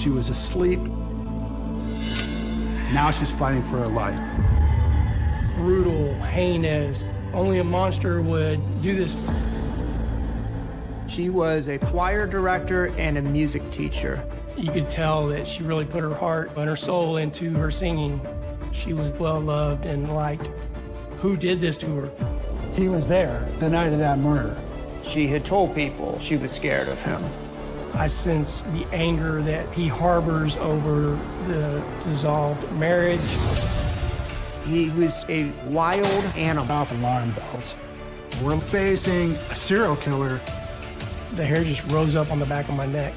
She was asleep. Now she's fighting for her life. Brutal, heinous. Only a monster would do this. She was a choir director and a music teacher. You could tell that she really put her heart and her soul into her singing. She was well loved and liked. Who did this to her? He was there the night of that murder. She had told people she was scared of him. I sense the anger that he harbors over the dissolved marriage. He was a wild animal. Off alarm bells. We're facing a serial killer. The hair just rose up on the back of my neck.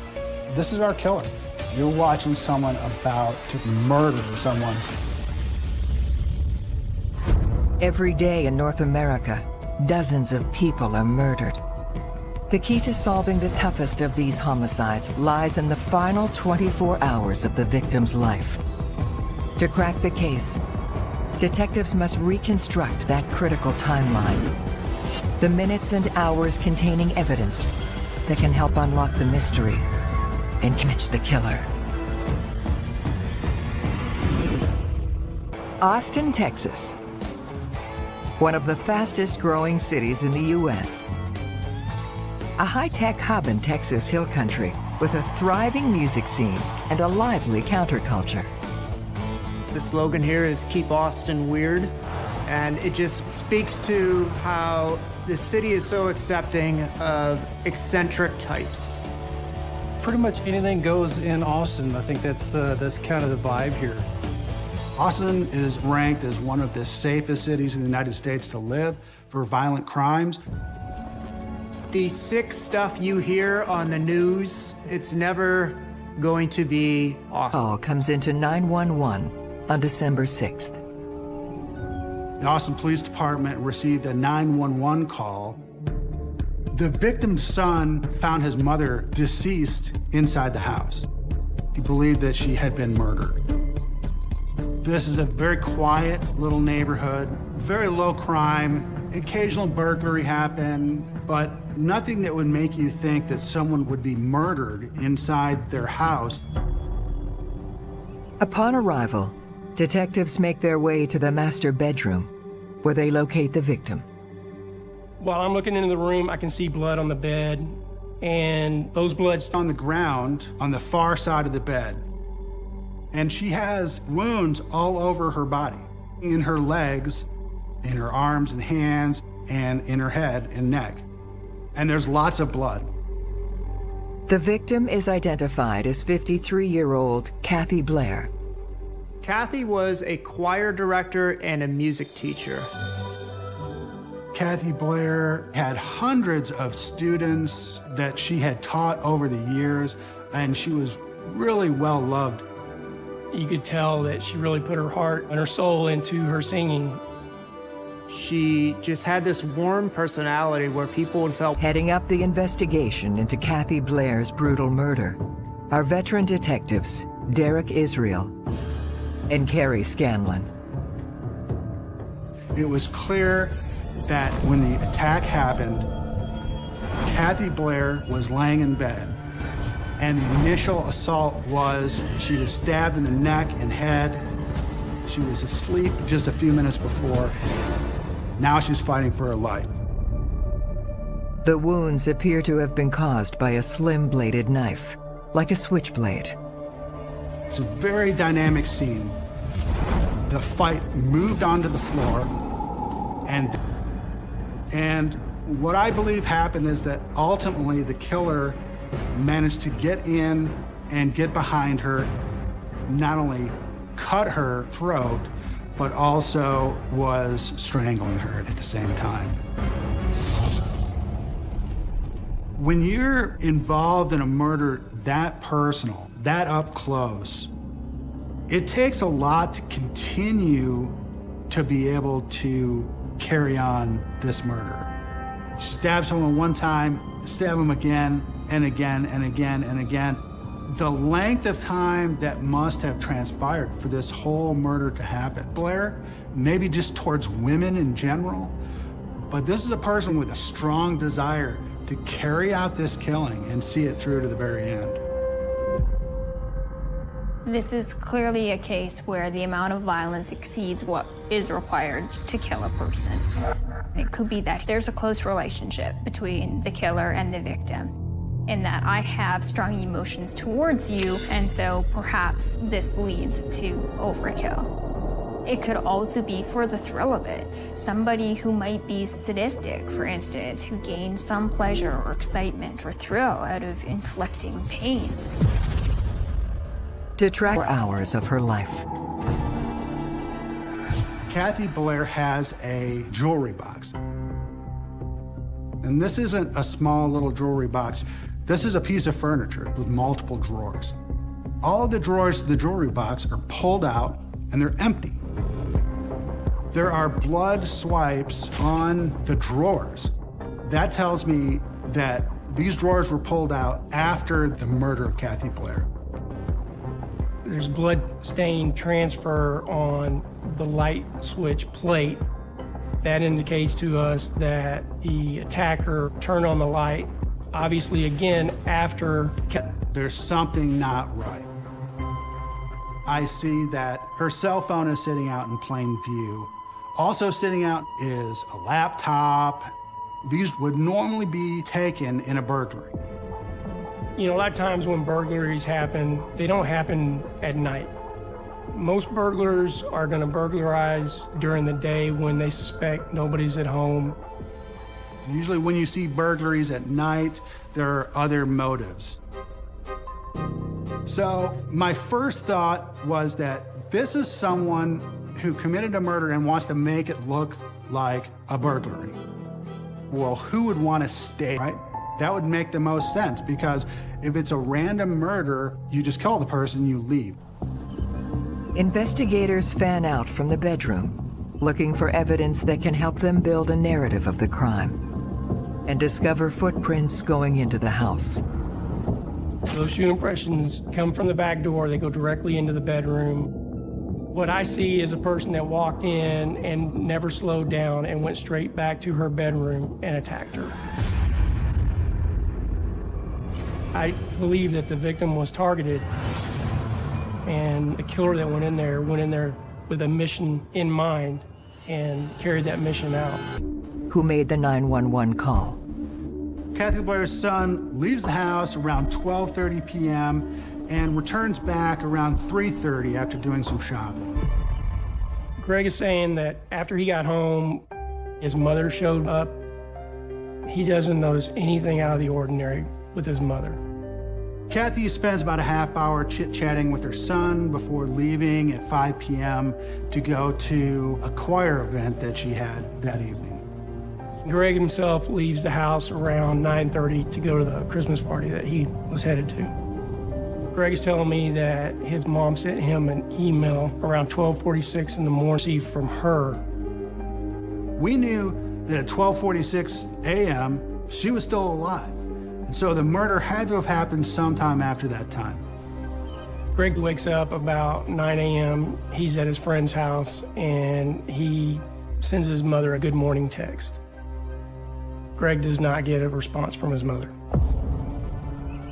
This is our killer. You're watching someone about to murder someone. Every day in North America, dozens of people are murdered. The key to solving the toughest of these homicides lies in the final 24 hours of the victim's life. To crack the case, detectives must reconstruct that critical timeline. The minutes and hours containing evidence that can help unlock the mystery and catch the killer. Austin, Texas. One of the fastest growing cities in the U.S a high-tech hub in Texas Hill Country with a thriving music scene and a lively counterculture. The slogan here is Keep Austin Weird, and it just speaks to how the city is so accepting of eccentric types. Pretty much anything goes in Austin. I think that's, uh, that's kind of the vibe here. Austin is ranked as one of the safest cities in the United States to live for violent crimes the sick stuff you hear on the news, it's never going to be awesome. Call comes into 911 on December 6th. The Austin Police Department received a 911 call. The victim's son found his mother deceased inside the house. He believed that she had been murdered. This is a very quiet little neighborhood, very low crime. Occasional burglary happened, but nothing that would make you think that someone would be murdered inside their house. Upon arrival, detectives make their way to the master bedroom, where they locate the victim. While I'm looking into the room, I can see blood on the bed, and those bloods on the ground on the far side of the bed. And she has wounds all over her body, in her legs, in her arms and hands, and in her head and neck and there's lots of blood. The victim is identified as 53-year-old Kathy Blair. Kathy was a choir director and a music teacher. Kathy Blair had hundreds of students that she had taught over the years, and she was really well loved. You could tell that she really put her heart and her soul into her singing. She just had this warm personality where people felt... Heading up the investigation into Kathy Blair's brutal murder are veteran detectives Derek Israel and Kerry Scanlon. It was clear that when the attack happened, Kathy Blair was laying in bed and the initial assault was she was stabbed in the neck and head. She was asleep just a few minutes before. Now she's fighting for her life. The wounds appear to have been caused by a slim-bladed knife, like a switchblade. It's a very dynamic scene. The fight moved onto the floor, and, and what I believe happened is that ultimately the killer managed to get in and get behind her, not only cut her throat, but also was strangling her at the same time. When you're involved in a murder that personal, that up close, it takes a lot to continue to be able to carry on this murder. Stab someone one time, stab them again and again and again and again the length of time that must have transpired for this whole murder to happen. Blair, maybe just towards women in general, but this is a person with a strong desire to carry out this killing and see it through to the very end. This is clearly a case where the amount of violence exceeds what is required to kill a person. It could be that there's a close relationship between the killer and the victim in that I have strong emotions towards you, and so perhaps this leads to overkill. It could also be for the thrill of it. Somebody who might be sadistic, for instance, who gains some pleasure or excitement or thrill out of inflicting pain. To track hours of her life. Kathy Blair has a jewelry box. And this isn't a small little jewelry box. This is a piece of furniture with multiple drawers. All the drawers of the jewelry box are pulled out and they're empty. There are blood swipes on the drawers. That tells me that these drawers were pulled out after the murder of Kathy Blair. There's blood stain transfer on the light switch plate. That indicates to us that the attacker turned on the light obviously again after. There's something not right. I see that her cell phone is sitting out in plain view. Also sitting out is a laptop. These would normally be taken in a burglary. You know, a lot of times when burglaries happen, they don't happen at night. Most burglars are going to burglarize during the day when they suspect nobody's at home. Usually when you see burglaries at night, there are other motives. So my first thought was that this is someone who committed a murder and wants to make it look like a burglary. Well, who would want to stay, right? That would make the most sense because if it's a random murder, you just kill the person, you leave. Investigators fan out from the bedroom, looking for evidence that can help them build a narrative of the crime and discover footprints going into the house. Those shoe impressions come from the back door. They go directly into the bedroom. What I see is a person that walked in and never slowed down and went straight back to her bedroom and attacked her. I believe that the victim was targeted and the killer that went in there went in there with a mission in mind and carried that mission out who made the 911 call. Kathy Blair's son leaves the house around 12.30 p.m. and returns back around 3.30 after doing some shopping. Greg is saying that after he got home, his mother showed up. He doesn't notice anything out of the ordinary with his mother. Kathy spends about a half hour chit-chatting with her son before leaving at 5 p.m. to go to a choir event that she had that evening. Greg himself leaves the house around 9.30 to go to the Christmas party that he was headed to. Greg is telling me that his mom sent him an email around 12.46 in the morning from her. We knew that at 12.46 a.m., she was still alive. And so the murder had to have happened sometime after that time. Greg wakes up about 9 a.m. He's at his friend's house, and he sends his mother a good morning text. Greg does not get a response from his mother.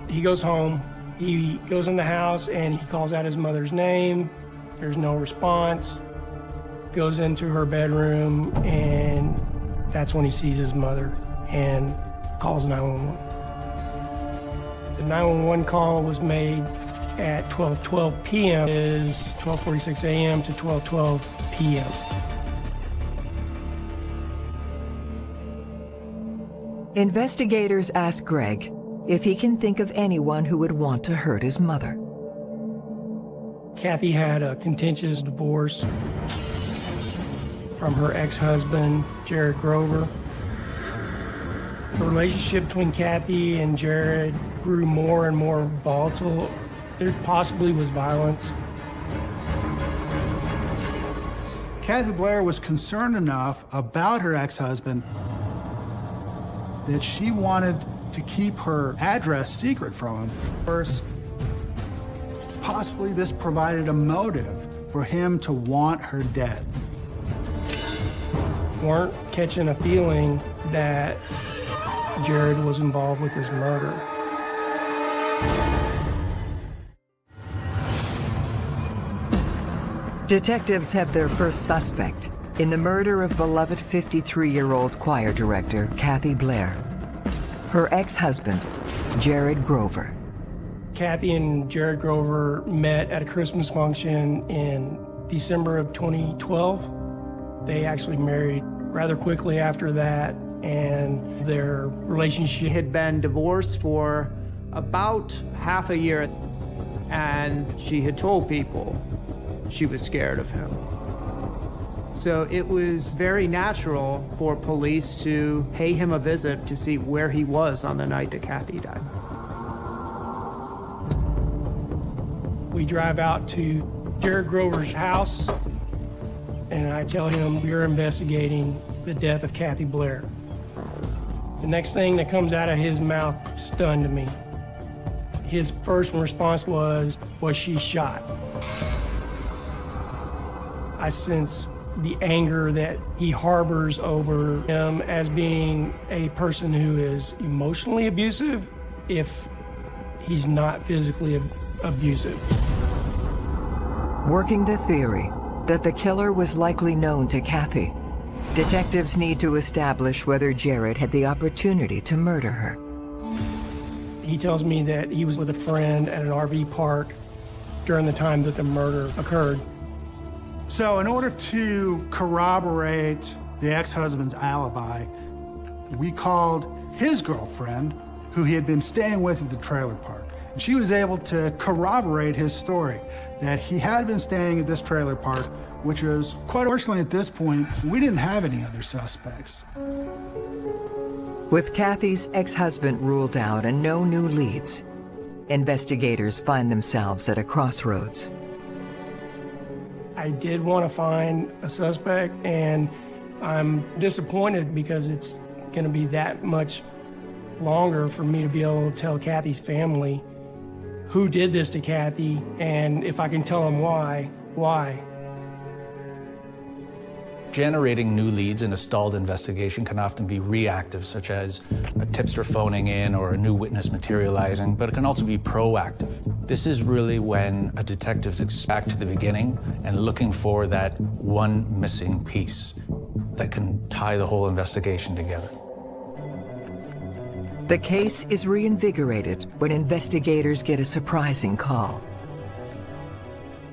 He goes home, he goes in the house and he calls out his mother's name. There's no response. Goes into her bedroom and that's when he sees his mother and calls 911. The 911 call was made at 12:12 p.m. is 12:46 a.m. to 12:12 p.m. Investigators ask Greg if he can think of anyone who would want to hurt his mother. Kathy had a contentious divorce from her ex-husband, Jared Grover. The relationship between Kathy and Jared grew more and more volatile. There possibly was violence. Kathy Blair was concerned enough about her ex-husband that she wanted to keep her address secret from him. First, possibly this provided a motive for him to want her dead. Weren't catching a feeling that Jared was involved with this murder. Detectives have their first suspect in the murder of beloved 53-year-old choir director Kathy Blair. Her ex-husband, Jared Grover. Kathy and Jared Grover met at a Christmas function in December of 2012. They actually married rather quickly after that, and their relationship had been divorced for about half a year, and she had told people she was scared of him. So it was very natural for police to pay him a visit to see where he was on the night that Kathy died. We drive out to Jared Grover's house, and I tell him we're investigating the death of Kathy Blair. The next thing that comes out of his mouth stunned me. His first response was, was she shot? I sense the anger that he harbors over him as being a person who is emotionally abusive if he's not physically ab abusive. Working the theory that the killer was likely known to Kathy, detectives need to establish whether Jared had the opportunity to murder her. He tells me that he was with a friend at an RV park during the time that the murder occurred. So in order to corroborate the ex-husband's alibi, we called his girlfriend, who he had been staying with at the trailer park. And she was able to corroborate his story, that he had been staying at this trailer park, which was, quite fortunately at this point, we didn't have any other suspects. With Kathy's ex-husband ruled out and no new leads, investigators find themselves at a crossroads. I did want to find a suspect, and I'm disappointed because it's going to be that much longer for me to be able to tell Kathy's family who did this to Kathy, and if I can tell them why, why. Generating new leads in a stalled investigation can often be reactive, such as a tipster phoning in or a new witness materializing, but it can also be proactive. This is really when a detective's back to the beginning and looking for that one missing piece that can tie the whole investigation together. The case is reinvigorated when investigators get a surprising call.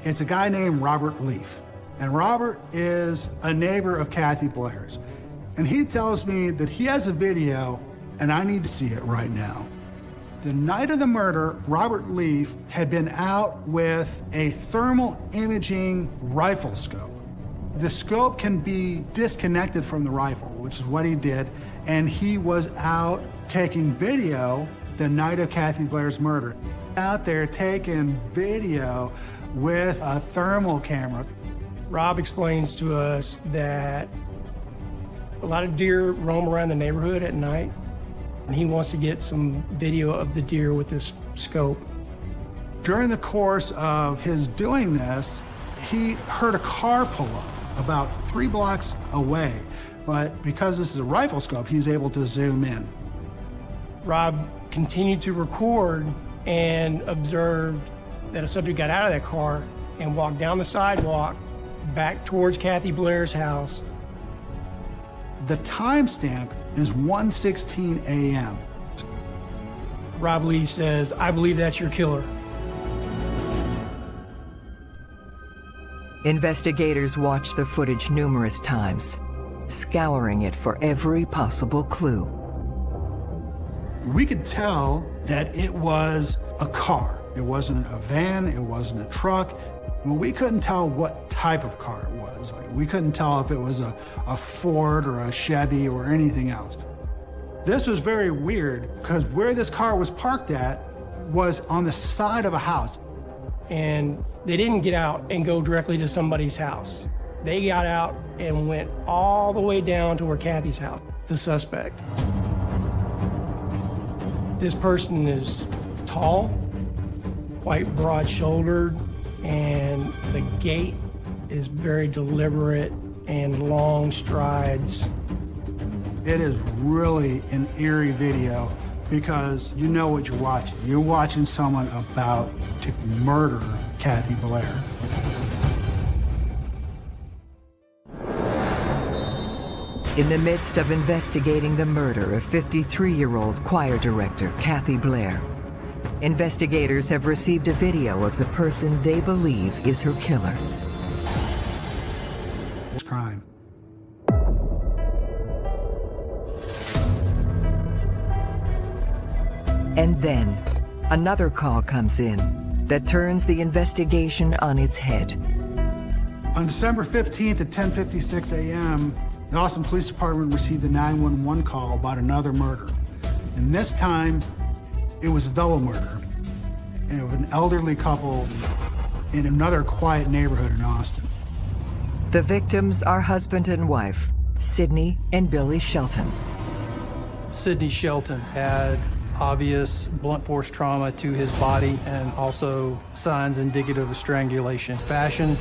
It's a guy named Robert Leaf. And Robert is a neighbor of Kathy Blair's. And he tells me that he has a video and I need to see it right now. The night of the murder, Robert Leaf had been out with a thermal imaging rifle scope. The scope can be disconnected from the rifle, which is what he did, and he was out taking video the night of Kathy Blair's murder. Out there taking video with a thermal camera. Rob explains to us that a lot of deer roam around the neighborhood at night, and he wants to get some video of the deer with this scope. During the course of his doing this, he heard a car pull up about three blocks away, but because this is a rifle scope, he's able to zoom in. Rob continued to record and observed that a subject got out of that car and walked down the sidewalk back towards Kathy Blair's house. The timestamp is 1:16 a.m. Rob Lee says, I believe that's your killer. Investigators watch the footage numerous times, scouring it for every possible clue. We could tell that it was a car. It wasn't a van, it wasn't a truck. Well, we couldn't tell what type of car it was. Like, we couldn't tell if it was a, a Ford or a Chevy or anything else. This was very weird because where this car was parked at was on the side of a house. And they didn't get out and go directly to somebody's house. They got out and went all the way down to where Kathy's house, the suspect. This person is tall, quite broad-shouldered, and the gait is very deliberate and long strides. It is really an eerie video because you know what you're watching. You're watching someone about to murder Kathy Blair. In the midst of investigating the murder of 53-year-old choir director Kathy Blair, investigators have received a video of the person they believe is her killer. Crime. And then, another call comes in that turns the investigation on its head. On December 15th at 10:56 a.m., the Austin Police Department received a 911 call about another murder. And this time, it was a double murder and of an elderly couple in another quiet neighborhood in Austin. The victims are husband and wife, Sidney and Billy Shelton. Sidney Shelton had obvious blunt force trauma to his body and also signs indicative of strangulation. Fashion.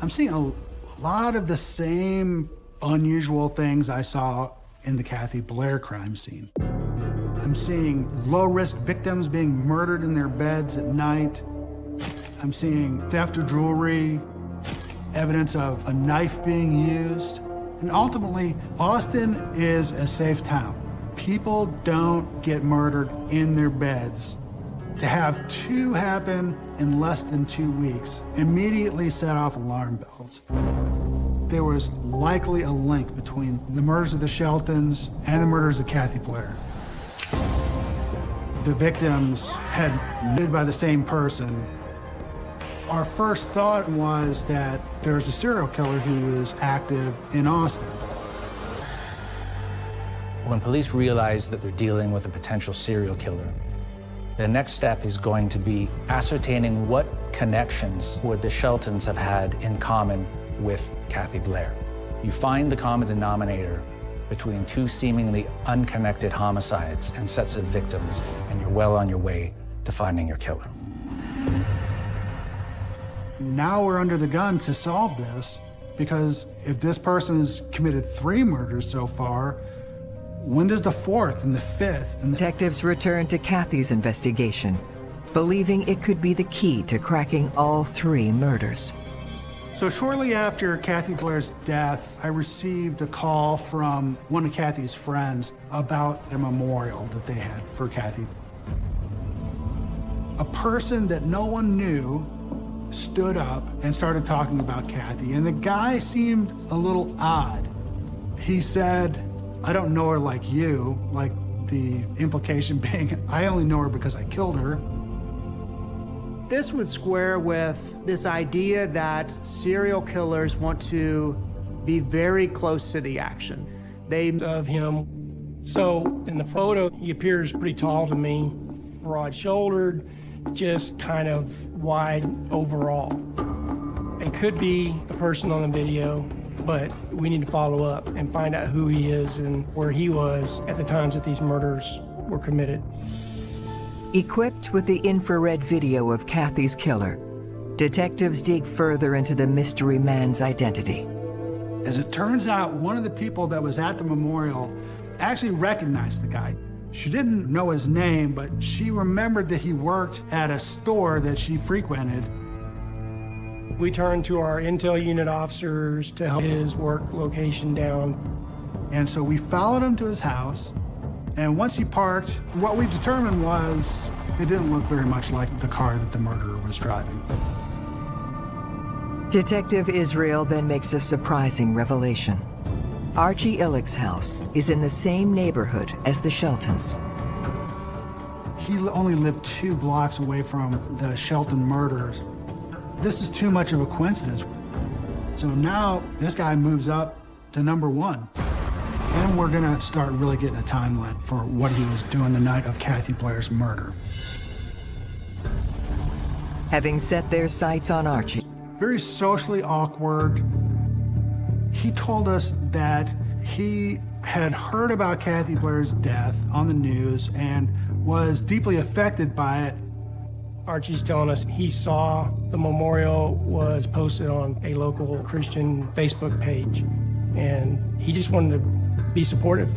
I'm seeing a lot of the same unusual things I saw in the Kathy Blair crime scene. I'm seeing low-risk victims being murdered in their beds at night. I'm seeing theft of jewelry, evidence of a knife being used. And ultimately, Austin is a safe town. People don't get murdered in their beds. To have two happen in less than two weeks immediately set off alarm bells. There was likely a link between the murders of the Sheltons and the murders of Kathy Blair. The victims had been by the same person. Our first thought was that there's a serial killer who is active in Austin. When police realize that they're dealing with a potential serial killer, the next step is going to be ascertaining what connections would the Sheltons have had in common with Kathy Blair. You find the common denominator between two seemingly unconnected homicides and sets of victims, and you're well on your way to finding your killer. Now we're under the gun to solve this because if this person's committed three murders so far, when does the fourth and the fifth and the Detectives return to Kathy's investigation, believing it could be the key to cracking all three murders. So shortly after Kathy Blair's death, I received a call from one of Kathy's friends about a memorial that they had for Kathy. A person that no one knew stood up and started talking about Kathy, and the guy seemed a little odd. He said, I don't know her like you, like the implication being, I only know her because I killed her. This would square with this idea that serial killers want to be very close to the action. They of him. So in the photo, he appears pretty tall to me, broad-shouldered, just kind of wide overall. It could be the person on the video, but we need to follow up and find out who he is and where he was at the times that these murders were committed. Equipped with the infrared video of Kathy's killer, detectives dig further into the mystery man's identity. As it turns out, one of the people that was at the memorial actually recognized the guy. She didn't know his name, but she remembered that he worked at a store that she frequented. We turned to our intel unit officers to help his work location down. And so we followed him to his house. And once he parked, what we determined was it didn't look very much like the car that the murderer was driving. Detective Israel then makes a surprising revelation. Archie Illick's house is in the same neighborhood as the Sheltons. He only lived two blocks away from the Shelton murders. This is too much of a coincidence. So now this guy moves up to number one. And we're gonna start really getting a timeline for what he was doing the night of Kathy Blair's murder. Having set their sights on Archie, Very socially awkward. He told us that he had heard about Kathy Blair's death on the news and was deeply affected by it. Archie's telling us he saw the memorial was posted on a local Christian Facebook page, and he just wanted to be supportive.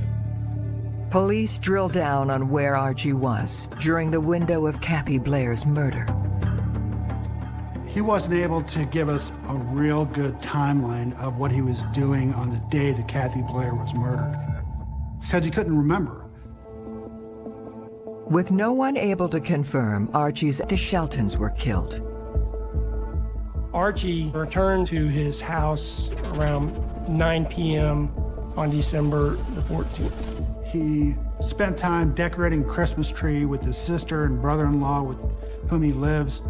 police drill down on where Archie was during the window of Kathy Blair's murder. He he wasn't able to give us a real good timeline of what he was doing on the day that Kathy Blair was murdered because he couldn't remember. With no one able to confirm Archie's the Sheltons were killed. Archie returned to his house around 9 p.m. on December the 14th. He spent time decorating Christmas tree with his sister and brother-in-law with whom he lives,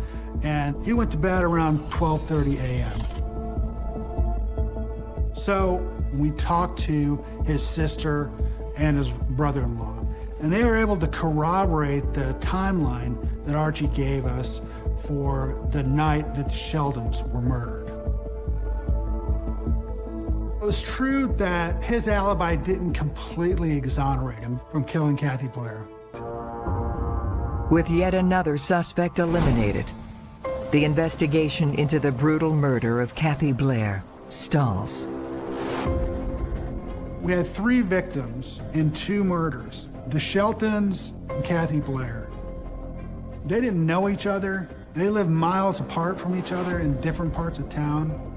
and he went to bed around 12.30 a.m. So we talked to his sister and his brother-in-law, and they were able to corroborate the timeline that Archie gave us for the night that the Sheltons were murdered. It was true that his alibi didn't completely exonerate him from killing Kathy Blair. With yet another suspect eliminated, the investigation into the brutal murder of Kathy Blair stalls. We had three victims in two murders, the Sheltons and Kathy Blair. They didn't know each other. They lived miles apart from each other in different parts of town.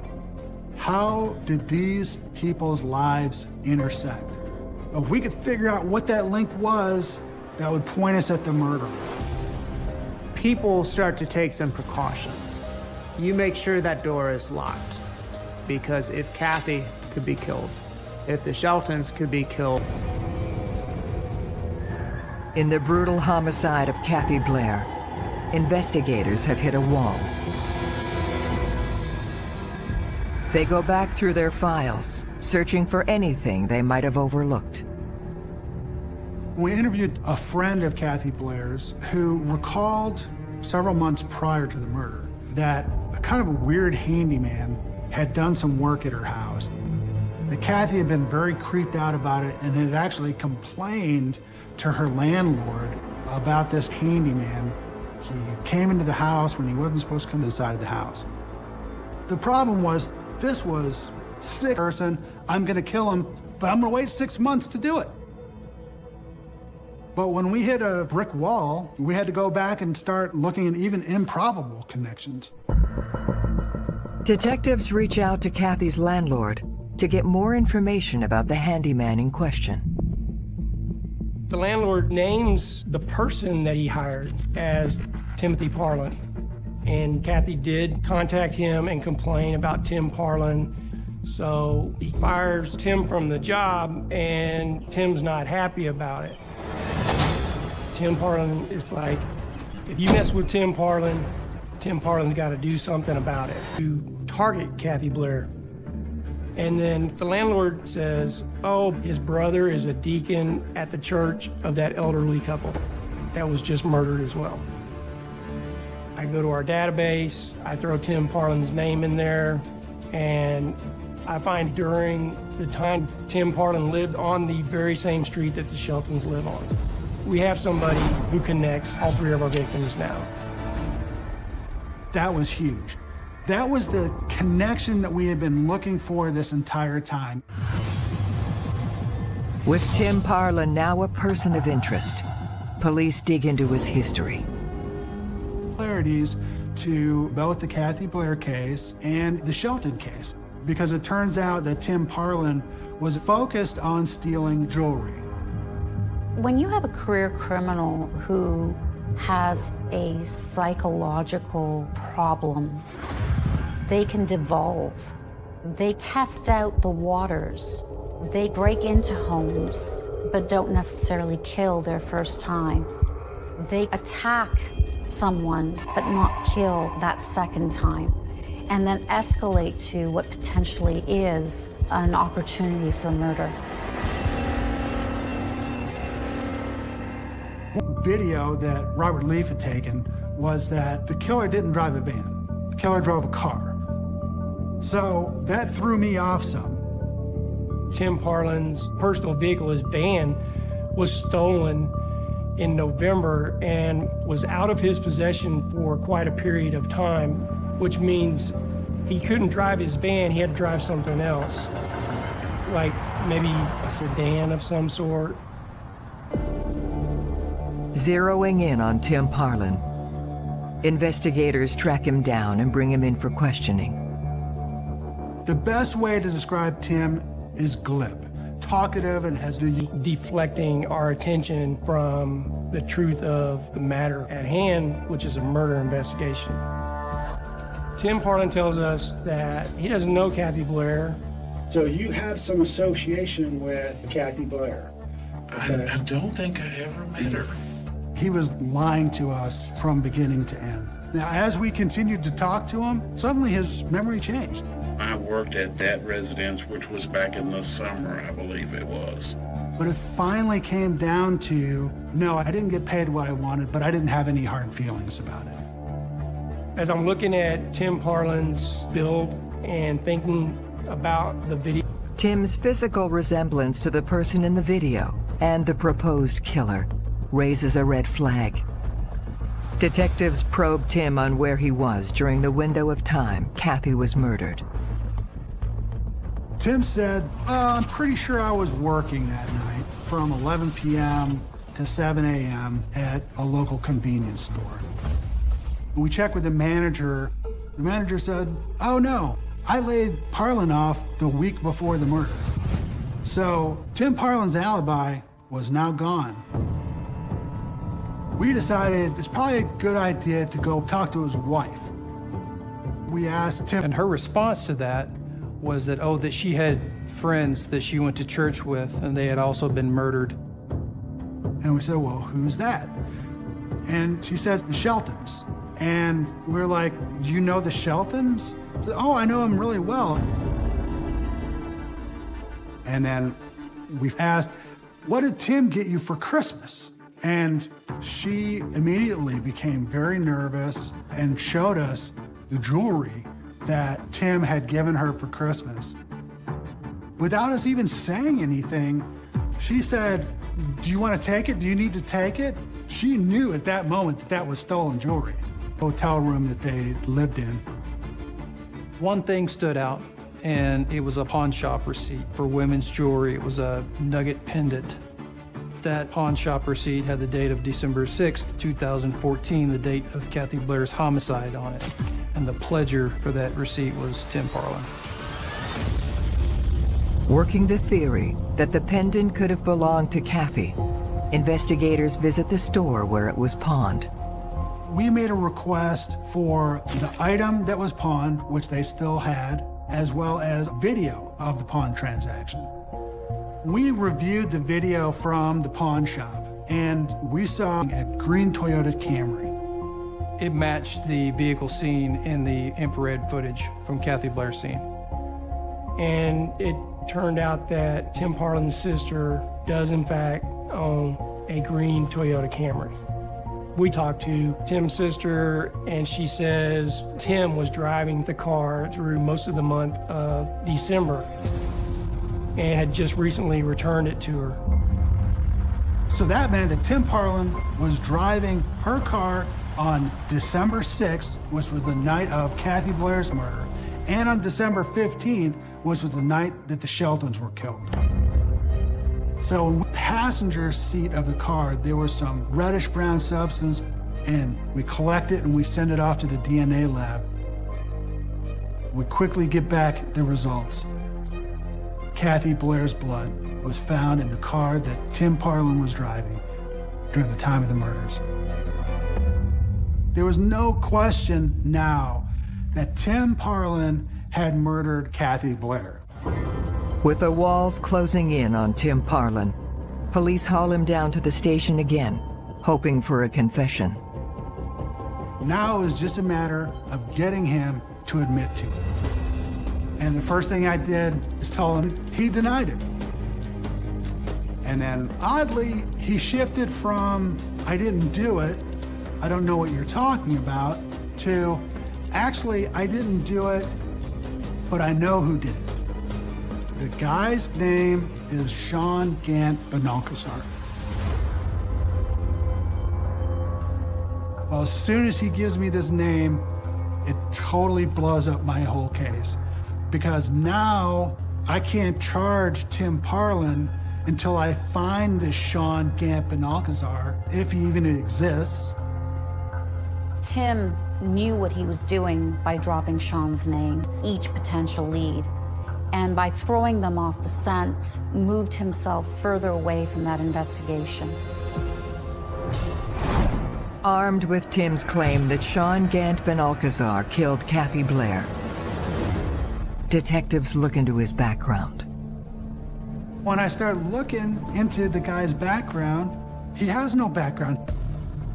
How did these people's lives intersect? If we could figure out what that link was, that would point us at the murder. People start to take some precautions. You make sure that door is locked because if Kathy could be killed, if the Sheltons could be killed. In the brutal homicide of Kathy Blair, investigators have hit a wall. They go back through their files, searching for anything they might have overlooked. We interviewed a friend of Kathy Blair's who recalled several months prior to the murder that a kind of a weird handyman had done some work at her house. That Kathy had been very creeped out about it and had actually complained to her landlord about this handyman. He came into the house when he wasn't supposed to come inside the house. The problem was this was sick person. I'm going to kill him, but I'm going to wait six months to do it. But when we hit a brick wall, we had to go back and start looking at even improbable connections. Detectives reach out to Kathy's landlord to get more information about the handyman in question. The landlord names the person that he hired as Timothy Parlin. And Kathy did contact him and complain about Tim Parlin. So he fires Tim from the job, and Tim's not happy about it. Tim Parlin is like, if you mess with Tim Parlin, Tim Parlin's got to do something about it to target Kathy Blair. And then the landlord says, oh, his brother is a deacon at the church of that elderly couple that was just murdered as well. I go to our database, I throw Tim Parlin's name in there, and I find during the time Tim Parlin lived on the very same street that the Sheltons live on. We have somebody who connects all three of our victims now. That was huge. That was the connection that we had been looking for this entire time. With Tim Parlin now a person of interest, police dig into his history. Clarities to both the Kathy Blair case and the Shelton case, because it turns out that Tim Parlin was focused on stealing jewelry. When you have a career criminal who has a psychological problem, they can devolve. They test out the waters. They break into homes, but don't necessarily kill their first time. They attack someone, but not kill that second time, and then escalate to what potentially is an opportunity for murder. Video that Robert Leaf had taken was that the killer didn't drive a van. The killer drove a car. So that threw me off some. Tim Parlin's personal vehicle, his van, was stolen in November and was out of his possession for quite a period of time, which means he couldn't drive his van, he had to drive something else, like maybe a sedan of some sort. Zeroing in on Tim Parlin, Investigators track him down and bring him in for questioning. The best way to describe Tim is glib, talkative, and has been deflecting our attention from the truth of the matter at hand, which is a murder investigation. Tim Parlin tells us that he doesn't know Kathy Blair. So you have some association with Kathy Blair? I, I don't think I ever met her. He was lying to us from beginning to end. Now, as we continued to talk to him, suddenly his memory changed. I worked at that residence, which was back in the summer, I believe it was. But it finally came down to, no, I didn't get paid what I wanted, but I didn't have any hard feelings about it. As I'm looking at Tim Parlin's build and thinking about the video. Tim's physical resemblance to the person in the video and the proposed killer raises a red flag. Detectives probed Tim on where he was during the window of time Kathy was murdered. Tim said, uh, I'm pretty sure I was working that night from 11 p.m. to 7 a.m. at a local convenience store. We checked with the manager. The manager said, oh no, I laid Parlin off the week before the murder. So Tim Parlin's alibi was now gone. We decided it's probably a good idea to go talk to his wife. We asked Tim. And her response to that was that, oh, that she had friends that she went to church with and they had also been murdered. And we said, well, who's that? And she says, the Sheltons. And we're like, do you know the Sheltons? Said, oh, I know them really well. And then we asked, what did Tim get you for Christmas? And she immediately became very nervous and showed us the jewelry that Tim had given her for Christmas. Without us even saying anything, she said, do you want to take it? Do you need to take it? She knew at that moment that that was stolen jewelry. Hotel room that they lived in. One thing stood out, and it was a pawn shop receipt for women's jewelry. It was a nugget pendant. That pawn shop receipt had the date of December 6th, 2014, the date of Kathy Blair's homicide on it. And the pledger for that receipt was Tim Parlin. Working the theory that the pendant could have belonged to Kathy, investigators visit the store where it was pawned. We made a request for the item that was pawned, which they still had, as well as video of the pawn transaction. We reviewed the video from the pawn shop, and we saw a green Toyota Camry. It matched the vehicle seen in the infrared footage from Kathy Blair's scene. And it turned out that Tim Parlin's sister does, in fact, own a green Toyota Camry. We talked to Tim's sister, and she says Tim was driving the car through most of the month of December and had just recently returned it to her. So that meant that Tim Parlin was driving her car on December 6th, which was the night of Kathy Blair's murder, and on December 15th, which was the night that the Sheltons were killed. So in the passenger seat of the car, there was some reddish brown substance, and we collect it and we send it off to the DNA lab. We quickly get back the results. Kathy Blair's blood was found in the car that Tim Parlin was driving during the time of the murders. There was no question now that Tim Parlin had murdered Kathy Blair. With the walls closing in on Tim Parlin, police haul him down to the station again, hoping for a confession. Now is just a matter of getting him to admit to it. And the first thing I did is tell him he denied it. And then oddly, he shifted from, I didn't do it, I don't know what you're talking about, to, actually, I didn't do it, but I know who did it. The guy's name is Sean Gant Benalcazar. Well, as soon as he gives me this name, it totally blows up my whole case. Because now I can't charge Tim Parlin until I find this Sean Gant Benalcazar, if he even exists. Tim knew what he was doing by dropping Sean's name, each potential lead, and by throwing them off the scent, moved himself further away from that investigation. Armed with Tim's claim that Sean Gant Benalcazar killed Kathy Blair, detectives look into his background. When I start looking into the guy's background, he has no background.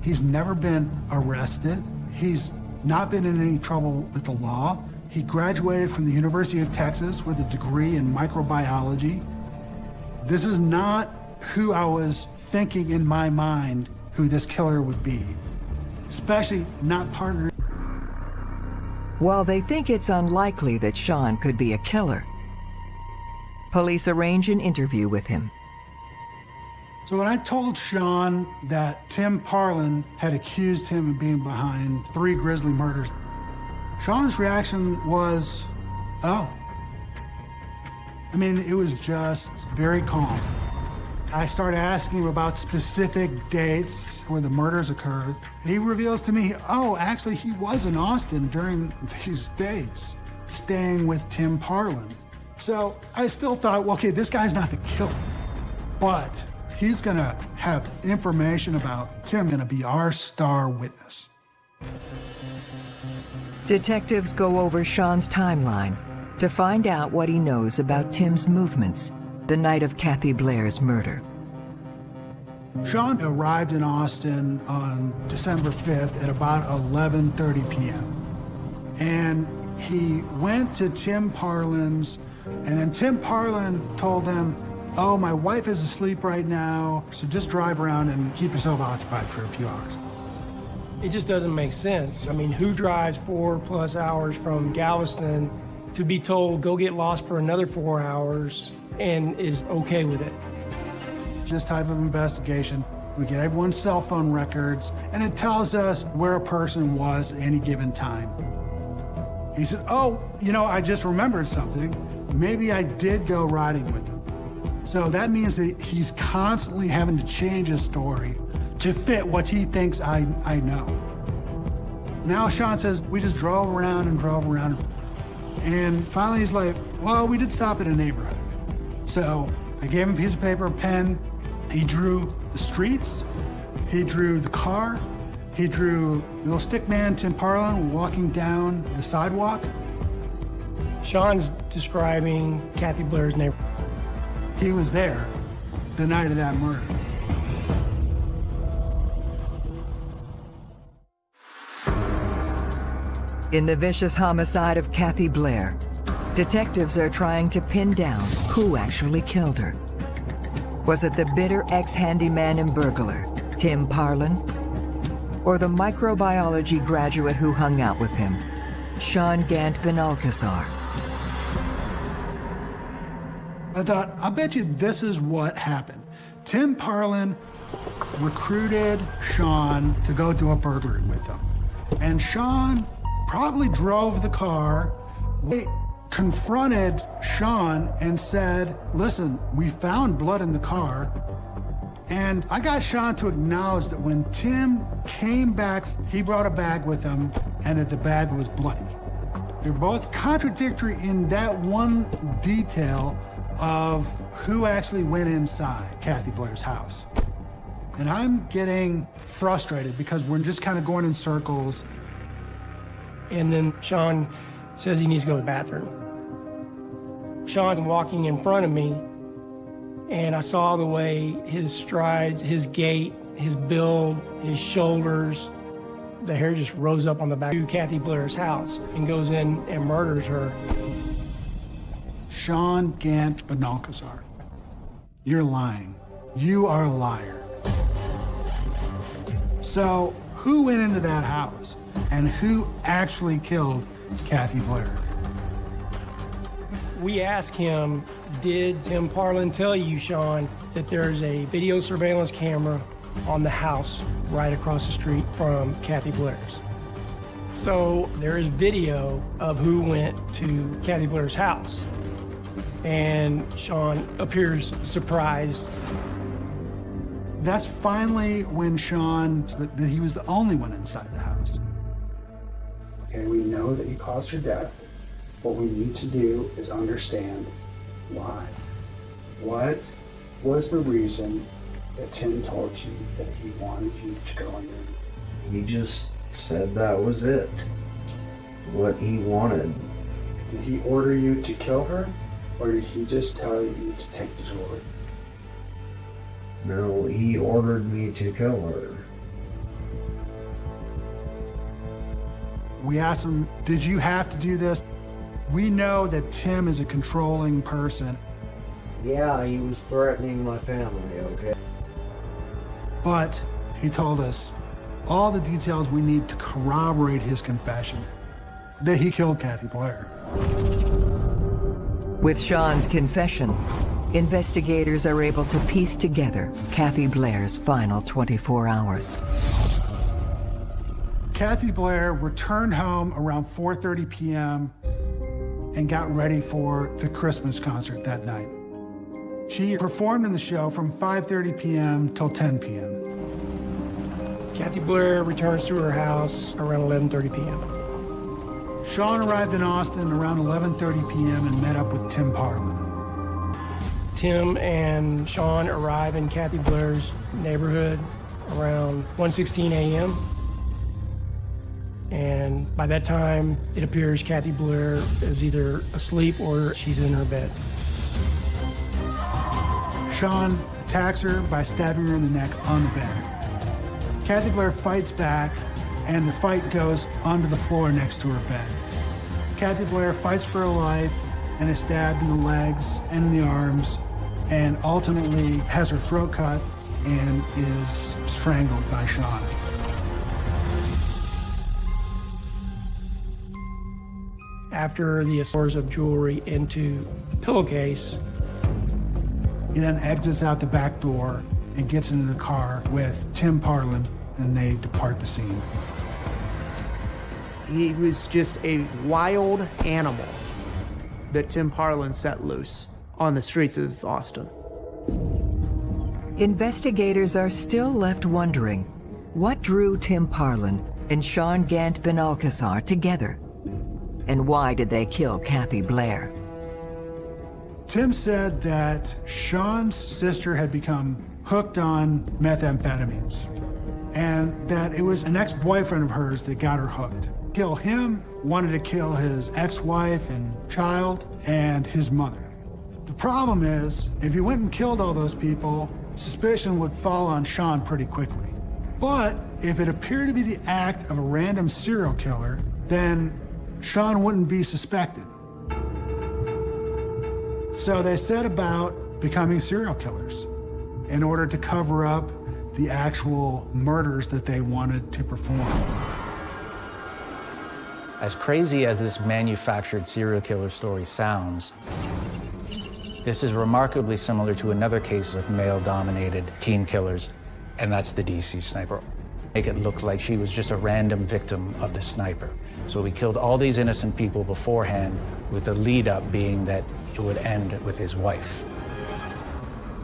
He's never been arrested. He's not been in any trouble with the law. He graduated from the University of Texas with a degree in microbiology. This is not who I was thinking in my mind who this killer would be, especially not partner. While they think it's unlikely that Sean could be a killer, police arrange an interview with him. So when I told Sean that Tim Parlin had accused him of being behind three grisly murders, Sean's reaction was, oh. I mean, it was just very calm. I started asking him about specific dates where the murders occurred. He reveals to me, oh, actually, he was in Austin during these dates, staying with Tim Parlin. So I still thought, well, okay, this guy's not the killer, but he's gonna have information about Tim, gonna be our star witness. Detectives go over Sean's timeline to find out what he knows about Tim's movements the night of Kathy Blair's murder. Sean arrived in Austin on December 5th at about 11.30 p.m. And he went to Tim Parlin's, and then Tim Parlin told him, oh, my wife is asleep right now, so just drive around and keep yourself occupied for a few hours. It just doesn't make sense. I mean, who drives four plus hours from Galveston to be told, go get lost for another four hours and is okay with it? This type of investigation, we get everyone's cell phone records, and it tells us where a person was at any given time. He said, oh, you know, I just remembered something. Maybe I did go riding with him. So that means that he's constantly having to change his story to fit what he thinks I, I know. Now Sean says, we just drove around and drove around. And finally he's like, well, we did stop at a neighborhood. So I gave him a piece of paper, a pen. He drew the streets. He drew the car. He drew little stick man Tim Parlin walking down the sidewalk. Sean's describing Kathy Blair's neighborhood. He was there the night of that murder. In the vicious homicide of Kathy Blair, detectives are trying to pin down who actually killed her. Was it the bitter ex-handyman and burglar, Tim Parlin? Or the microbiology graduate who hung out with him, Sean Gant Benalcazar? I thought, I bet you this is what happened. Tim Parlin recruited Sean to go do a burglary with him. And Sean probably drove the car. They confronted Sean and said, listen, we found blood in the car. And I got Sean to acknowledge that when Tim came back, he brought a bag with him and that the bag was bloody. They're both contradictory in that one detail of who actually went inside Kathy Blair's house. And I'm getting frustrated because we're just kind of going in circles. And then Sean says he needs to go to the bathroom. Sean's walking in front of me, and I saw the way his strides, his gait, his build, his shoulders, the hair just rose up on the back of Kathy Blair's house and goes in and murders her. Sean Gant Benalcazar, you're lying. You are a liar. So, who went into that house and who actually killed Kathy Blair? We asked him, did Tim Parlin tell you, Sean, that there's a video surveillance camera on the house right across the street from Kathy Blair's? So there is video of who went to Kathy Blair's house. And Sean appears surprised. That's finally when Sean, that he was the only one inside the house. Okay, we know that you caused her death. What we need to do is understand why. What was the reason that Tim told you that he wanted you to go in there? He just said that was it. What he wanted. Did he order you to kill her, or did he just tell you to take the jewelry? No, he ordered me to kill her. We asked him, Did you have to do this? We know that Tim is a controlling person, Yeah, he was threatening my family, okay? but he told us all the details we need to corroborate his confession that he killed Kathy Blair. With Sean's confession, investigators are able to piece together Kathy Blair's final 24 hours. Kathy Blair returned home around 4:30 p.m. and got ready for the Christmas concert that night. She performed in the show from 5:30 p.m. till 10 p.m. Kathy Blair returns to her house around 11:30 p.m. Sean arrived in Austin around 11:30 p.m. and met up with Tim Parlin. Tim and Sean arrive in Kathy Blair's neighborhood around 1:16 a.m. And by that time, it appears Kathy Blair is either asleep or she's in her bed. Sean attacks her by stabbing her in the neck on the bed. Kathy Blair fights back, and the fight goes onto the floor next to her bed. Kathy Blair fights for her life and is stabbed in the legs and in the arms, and ultimately has her throat cut and is strangled by Sean. After the stores of jewelry into the pillowcase, He then exits out the back door and gets into the car with Tim Parlin, and they depart the scene. He was just a wild animal that Tim Parlin set loose on the streets of Austin. Investigators are still left wondering what drew Tim Parlin and Sean Gant Benalcazar together, and why did they kill Kathy Blair? Tim said that Sean's sister had become hooked on methamphetamines and that it was an ex-boyfriend of hers that got her hooked. Kill him, wanted to kill his ex-wife and child and his mother. The problem is, if he went and killed all those people, suspicion would fall on Sean pretty quickly. But if it appeared to be the act of a random serial killer, then Sean wouldn't be suspected. So they set about becoming serial killers in order to cover up the actual murders that they wanted to perform. As crazy as this manufactured serial killer story sounds, this is remarkably similar to another case of male-dominated teen killers, and that's the DC sniper. Make it look like she was just a random victim of the sniper. So we killed all these innocent people beforehand, with the lead up being that it would end with his wife.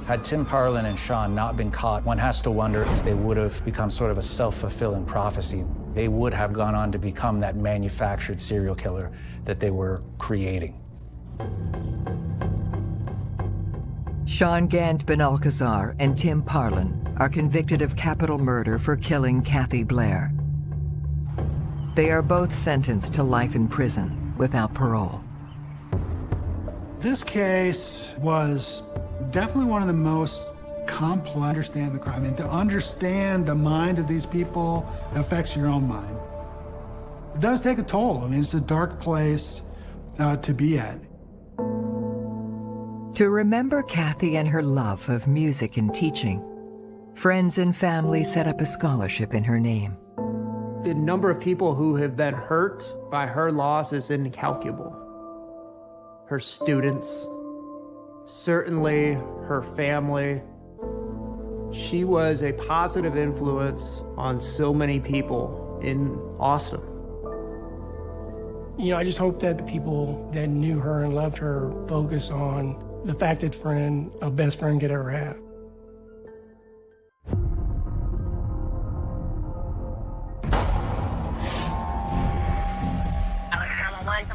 Had Tim Parlin and Sean not been caught, one has to wonder if they would have become sort of a self-fulfilling prophecy. They would have gone on to become that manufactured serial killer that they were creating. Sean Gant Benalcazar and Tim Parlin are convicted of capital murder for killing Kathy Blair. They are both sentenced to life in prison without parole. This case was definitely one of the most complex understand the crime. And to understand the mind of these people affects your own mind. It does take a toll. I mean, it's a dark place uh, to be at. To remember Kathy and her love of music and teaching, friends and family set up a scholarship in her name. The number of people who have been hurt by her loss is incalculable. Her students, certainly her family. She was a positive influence on so many people in Austin. You know, I just hope that the people that knew her and loved her focus on the fact that friend, a best friend could ever have.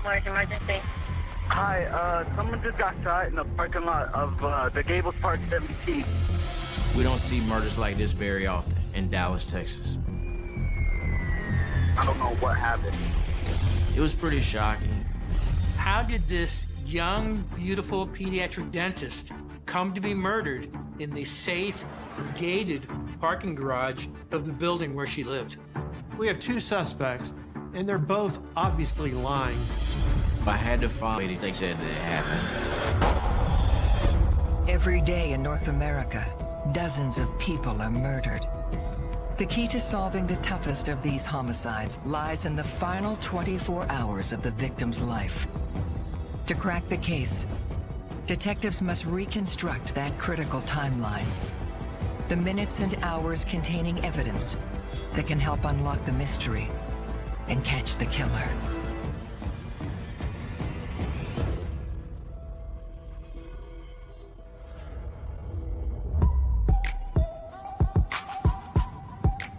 Large emergency. Hi, uh, someone just got shot in the parking lot of uh, the Gables Park 17. We don't see murders like this very often in Dallas, Texas. I don't know what happened. It was pretty shocking. How did this young, beautiful pediatric dentist come to be murdered in the safe, gated parking garage of the building where she lived? We have two suspects, and they're both obviously lying. I had to find anything said that it happened. Every day in North America, dozens of people are murdered. The key to solving the toughest of these homicides lies in the final 24 hours of the victim's life. To crack the case, detectives must reconstruct that critical timeline. The minutes and hours containing evidence that can help unlock the mystery and catch the killer.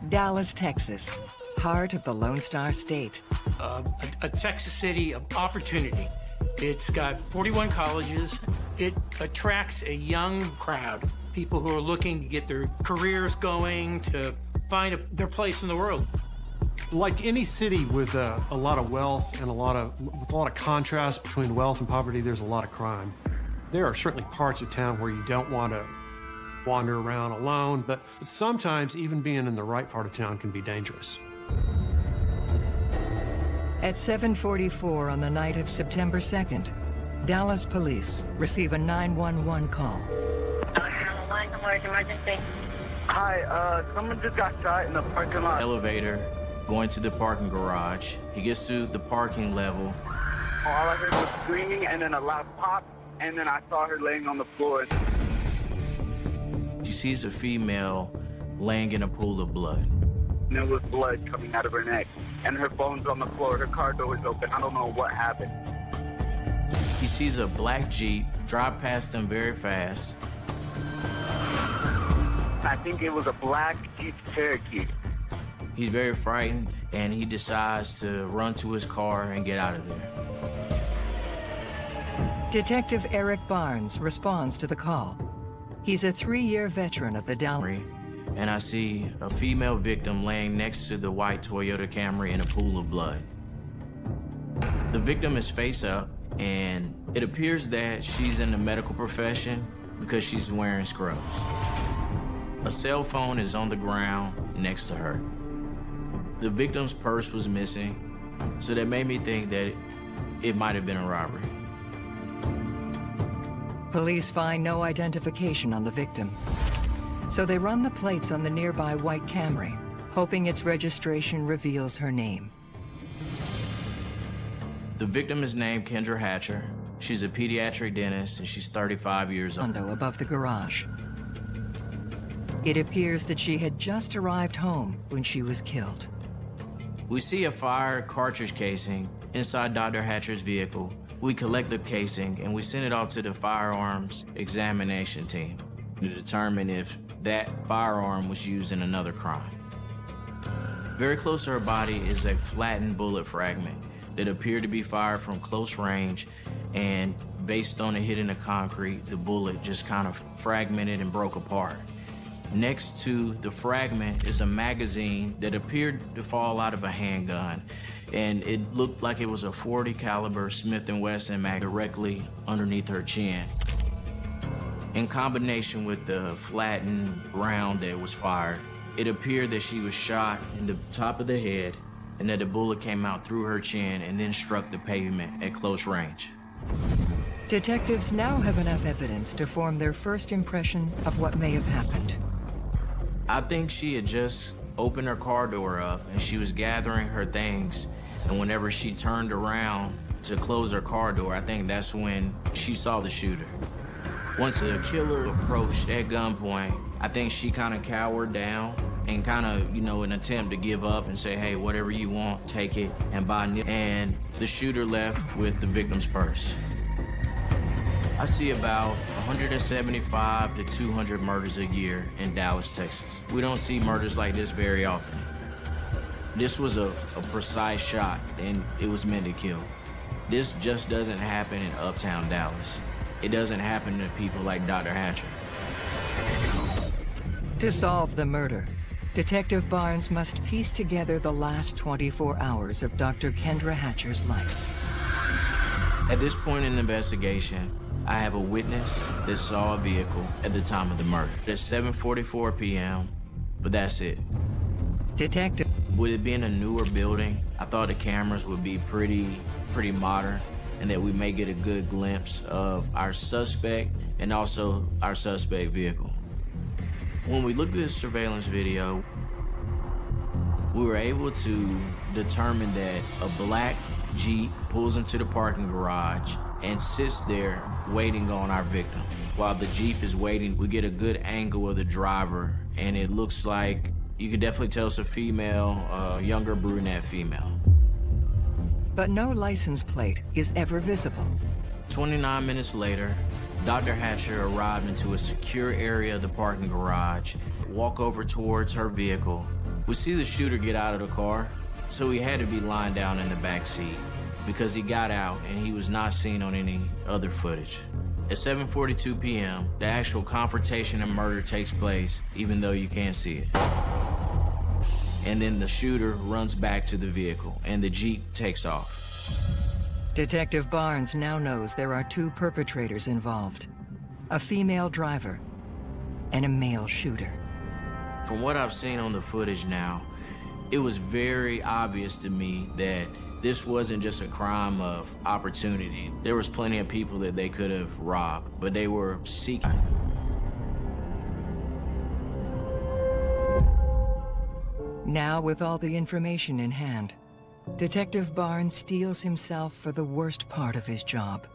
Dallas, Texas, heart of the Lone Star State. Uh, a, a Texas city of opportunity. It's got 41 colleges. It attracts a young crowd, people who are looking to get their careers going, to find a, their place in the world. Like any city with a, a lot of wealth and a lot of with a lot of contrast between wealth and poverty, there's a lot of crime. There are certainly parts of town where you don't want to wander around alone, but sometimes even being in the right part of town can be dangerous. At 7:44 on the night of September 2nd, Dallas police receive a 911 call. Emergency. Hi, uh, someone just got shot in the parking lot. Elevator, going to the parking garage. He gets to the parking level. All I heard was screaming and then a loud pop, and then I saw her laying on the floor. She sees a female laying in a pool of blood. And there was blood coming out of her neck, and her phone's on the floor. Her car door is open. I don't know what happened. He sees a black Jeep drive past him very fast. I think it was a black Jeep Cherokee. He's very frightened, and he decides to run to his car and get out of there. Detective Eric Barnes responds to the call. He's a three-year veteran of the Dallas. And I see a female victim laying next to the white Toyota Camry in a pool of blood. The victim is face up, and it appears that she's in the medical profession because she's wearing scrubs. A cell phone is on the ground next to her. The victim's purse was missing, so that made me think that it might have been a robbery. Police find no identification on the victim. So they run the plates on the nearby white Camry, hoping its registration reveals her name. The victim is named Kendra Hatcher. She's a pediatric dentist and she's 35 years old. Above the garage. It appears that she had just arrived home when she was killed. We see a fire cartridge casing inside Dr. Hatcher's vehicle. We collect the casing and we send it off to the firearms examination team to determine if that firearm was used in another crime. Very close to her body is a flattened bullet fragment that appeared to be fired from close range and based on it hitting the concrete, the bullet just kind of fragmented and broke apart. Next to the fragment is a magazine that appeared to fall out of a handgun and it looked like it was a 40 caliber Smith & Wesson mag directly underneath her chin. In combination with the flattened round that was fired, it appeared that she was shot in the top of the head and that the bullet came out through her chin and then struck the pavement at close range. Detectives now have enough evidence to form their first impression of what may have happened. I think she had just opened her car door up and she was gathering her things. And whenever she turned around to close her car door, I think that's when she saw the shooter. Once the killer approached at gunpoint, I think she kind of cowered down and kind of, you know, an attempt to give up and say, hey, whatever you want, take it and buy new. And the shooter left with the victim's purse. I see about 175 to 200 murders a year in Dallas, Texas. We don't see murders like this very often. This was a, a precise shot, and it was meant to kill. This just doesn't happen in uptown Dallas. It doesn't happen to people like Dr. Hatcher. To solve the murder, Detective Barnes must piece together the last 24 hours of Dr. Kendra Hatcher's life. At this point in the investigation, I have a witness that saw a vehicle at the time of the murder. It's 7.44 p.m., but that's it. Detective. With it being a newer building, I thought the cameras would be pretty, pretty modern and that we may get a good glimpse of our suspect and also our suspect vehicle. When we looked at the surveillance video, we were able to determine that a black Jeep pulls into the parking garage and sits there waiting on our victim. While the Jeep is waiting, we get a good angle of the driver, and it looks like you can definitely tell it's a female, uh, younger brunette female. But no license plate is ever visible. 29 minutes later, Dr. Hatcher arrived into a secure area of the parking garage, walk over towards her vehicle. We see the shooter get out of the car, so he had to be lying down in the back seat because he got out and he was not seen on any other footage. At 7.42 p.m., the actual confrontation and murder takes place, even though you can't see it. And then the shooter runs back to the vehicle, and the Jeep takes off. Detective Barnes now knows there are two perpetrators involved. A female driver and a male shooter. From what I've seen on the footage now, it was very obvious to me that this wasn't just a crime of opportunity. There was plenty of people that they could have robbed, but they were seeking. Now, with all the information in hand, Detective Barnes steels himself for the worst part of his job,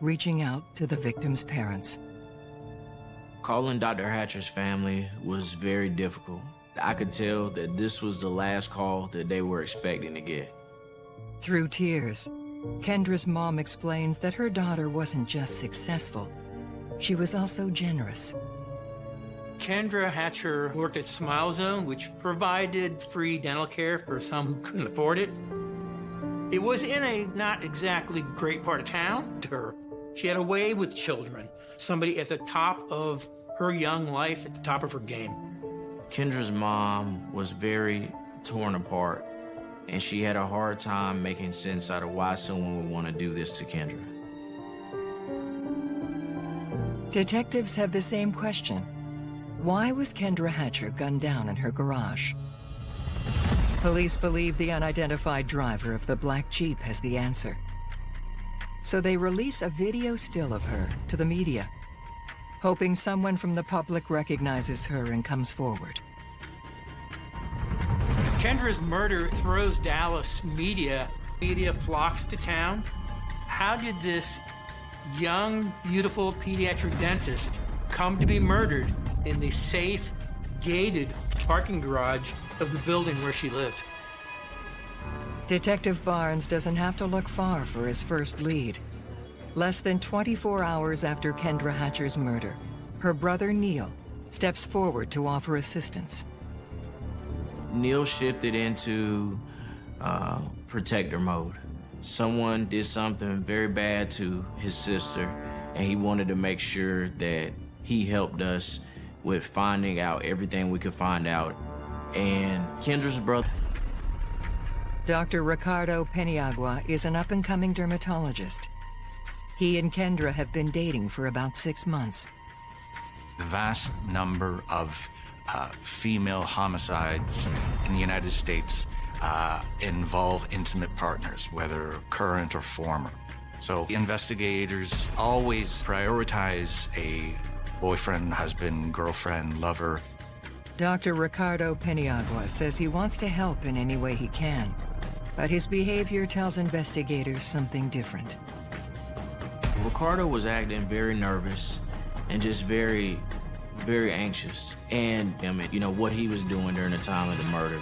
reaching out to the victim's parents. Calling Dr. Hatcher's family was very difficult. I could tell that this was the last call that they were expecting to get. Through tears, Kendra's mom explains that her daughter wasn't just successful, she was also generous. Kendra Hatcher worked at Smile Zone, which provided free dental care for some who couldn't afford it. It was in a not exactly great part of town to her. She had a way with children, somebody at the top of her young life, at the top of her game. Kendra's mom was very torn apart, and she had a hard time making sense out of why someone would want to do this to Kendra. Detectives have the same question. Why was Kendra Hatcher gunned down in her garage? Police believe the unidentified driver of the black Jeep has the answer. So they release a video still of her to the media, hoping someone from the public recognizes her and comes forward. Kendra's murder throws Dallas media. Media flocks to town. How did this young, beautiful pediatric dentist come to be murdered in the safe, gated parking garage of the building where she lived? Detective Barnes doesn't have to look far for his first lead. Less than 24 hours after Kendra Hatcher's murder, her brother Neil steps forward to offer assistance. Neil shifted into uh, protector mode. Someone did something very bad to his sister, and he wanted to make sure that he helped us with finding out everything we could find out. And Kendra's brother. Dr. Ricardo Paniagua is an up-and-coming dermatologist. He and Kendra have been dating for about six months. The vast number of uh, female homicides in the United States uh, involve intimate partners, whether current or former. So investigators always prioritize a boyfriend, husband, girlfriend, lover. Dr. Ricardo Paniagua says he wants to help in any way he can, but his behavior tells investigators something different. Ricardo was acting very nervous and just very, very anxious. And, I mean, you know, what he was doing during the time of the murder.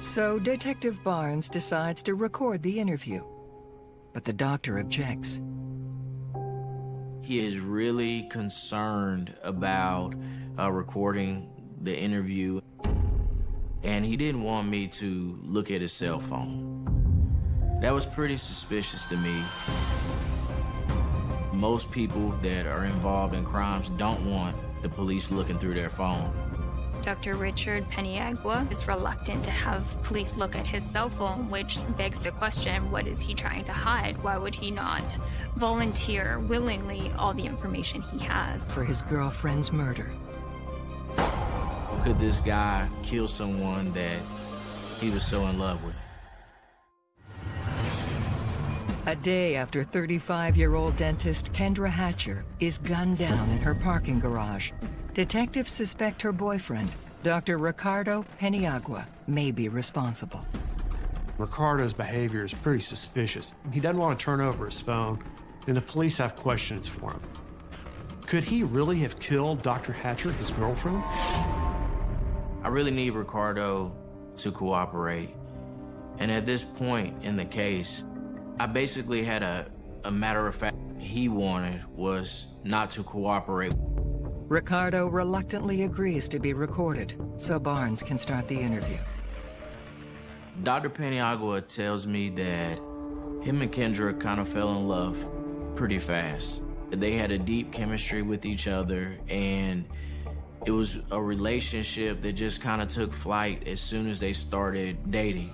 So Detective Barnes decides to record the interview, but the doctor objects. He is really concerned about uh, recording the interview, and he didn't want me to look at his cell phone. That was pretty suspicious to me. Most people that are involved in crimes don't want the police looking through their phone. Dr. Richard Paniagua is reluctant to have police look at his cell phone, which begs the question what is he trying to hide? Why would he not volunteer willingly all the information he has? For his girlfriend's murder. Could this guy kill someone that he was so in love with? A day after 35-year-old dentist Kendra Hatcher is gunned down in her parking garage, detectives suspect her boyfriend, Dr. Ricardo Paniagua, may be responsible. Ricardo's behavior is pretty suspicious. He doesn't want to turn over his phone, and the police have questions for him. Could he really have killed Dr. Hatcher, his girlfriend? I really need Ricardo to cooperate. And at this point in the case, I basically had a, a matter of fact he wanted was not to cooperate. Ricardo reluctantly agrees to be recorded so Barnes can start the interview. Dr. Paniagua tells me that him and Kendra kind of fell in love pretty fast. They had a deep chemistry with each other and it was a relationship that just kind of took flight as soon as they started dating.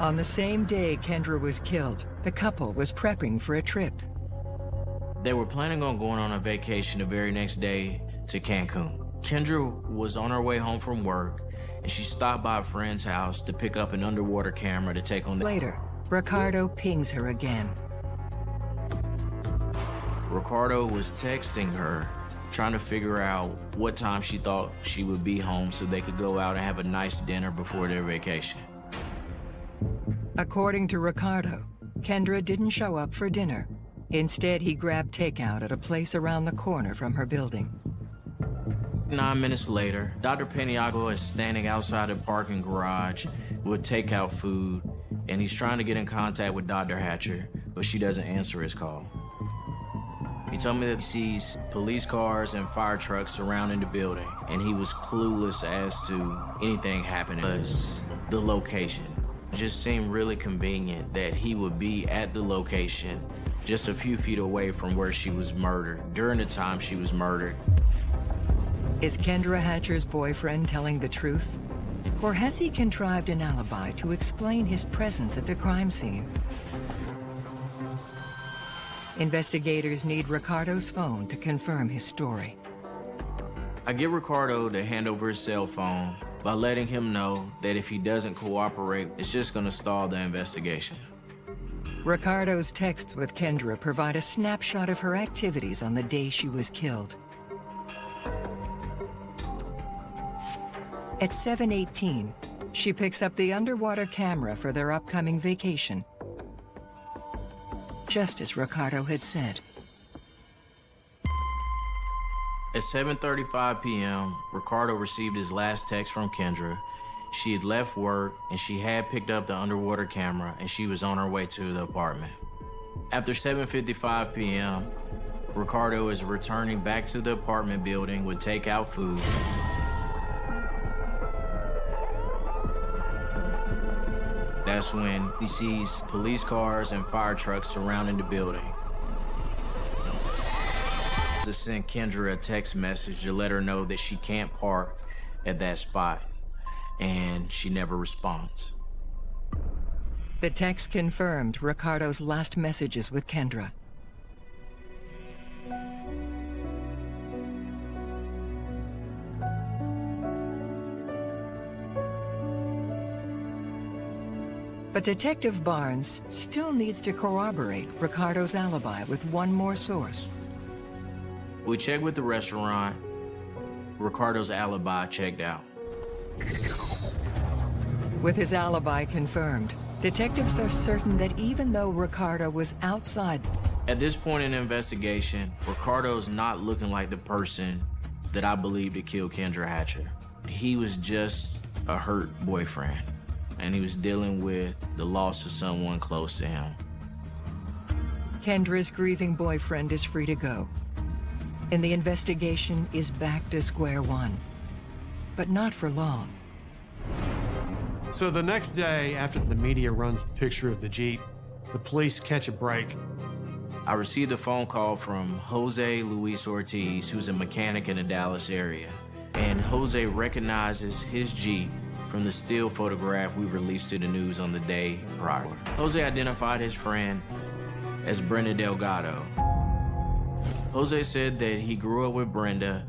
On the same day Kendra was killed, the couple was prepping for a trip. They were planning on going on a vacation the very next day to Cancun. Kendra was on her way home from work and she stopped by a friend's house to pick up an underwater camera to take on the... Later, Ricardo pings her again. Ricardo was texting her, trying to figure out what time she thought she would be home so they could go out and have a nice dinner before their vacation. According to Ricardo, Kendra didn't show up for dinner. Instead, he grabbed takeout at a place around the corner from her building. Nine minutes later, Dr. Paniagua is standing outside a parking garage with takeout food, and he's trying to get in contact with Dr. Hatcher, but she doesn't answer his call. He told me that he sees police cars and fire trucks surrounding the building, and he was clueless as to anything happening. Because the location just seemed really convenient that he would be at the location just a few feet away from where she was murdered, during the time she was murdered. Is Kendra Hatcher's boyfriend telling the truth? Or has he contrived an alibi to explain his presence at the crime scene? Investigators need Ricardo's phone to confirm his story. I get Ricardo to hand over his cell phone by letting him know that if he doesn't cooperate, it's just gonna stall the investigation. Ricardo's texts with Kendra provide a snapshot of her activities on the day she was killed. At 7.18, she picks up the underwater camera for their upcoming vacation. Just as Ricardo had said. At 7.35 p.m., Ricardo received his last text from Kendra. She had left work and she had picked up the underwater camera and she was on her way to the apartment. After 7.55 p.m., Ricardo is returning back to the apartment building with takeout food. That's when he sees police cars and fire trucks surrounding the building. To send Kendra a text message to let her know that she can't park at that spot, and she never responds. The text confirmed Ricardo's last messages with Kendra. But Detective Barnes still needs to corroborate Ricardo's alibi with one more source. We checked with the restaurant. Ricardo's alibi checked out. With his alibi confirmed, detectives are certain that even though Ricardo was outside... At this point in the investigation, Ricardo's not looking like the person that I believe to kill Kendra Hatcher. He was just a hurt boyfriend, and he was dealing with the loss of someone close to him. Kendra's grieving boyfriend is free to go, and the investigation is back to square one. But not for long. So the next day, after the media runs the picture of the Jeep, the police catch a break. I received a phone call from Jose Luis Ortiz, who's a mechanic in the Dallas area. And Jose recognizes his Jeep from the still photograph we released to the news on the day prior. Jose identified his friend as Brenda Delgado. Jose said that he grew up with Brenda,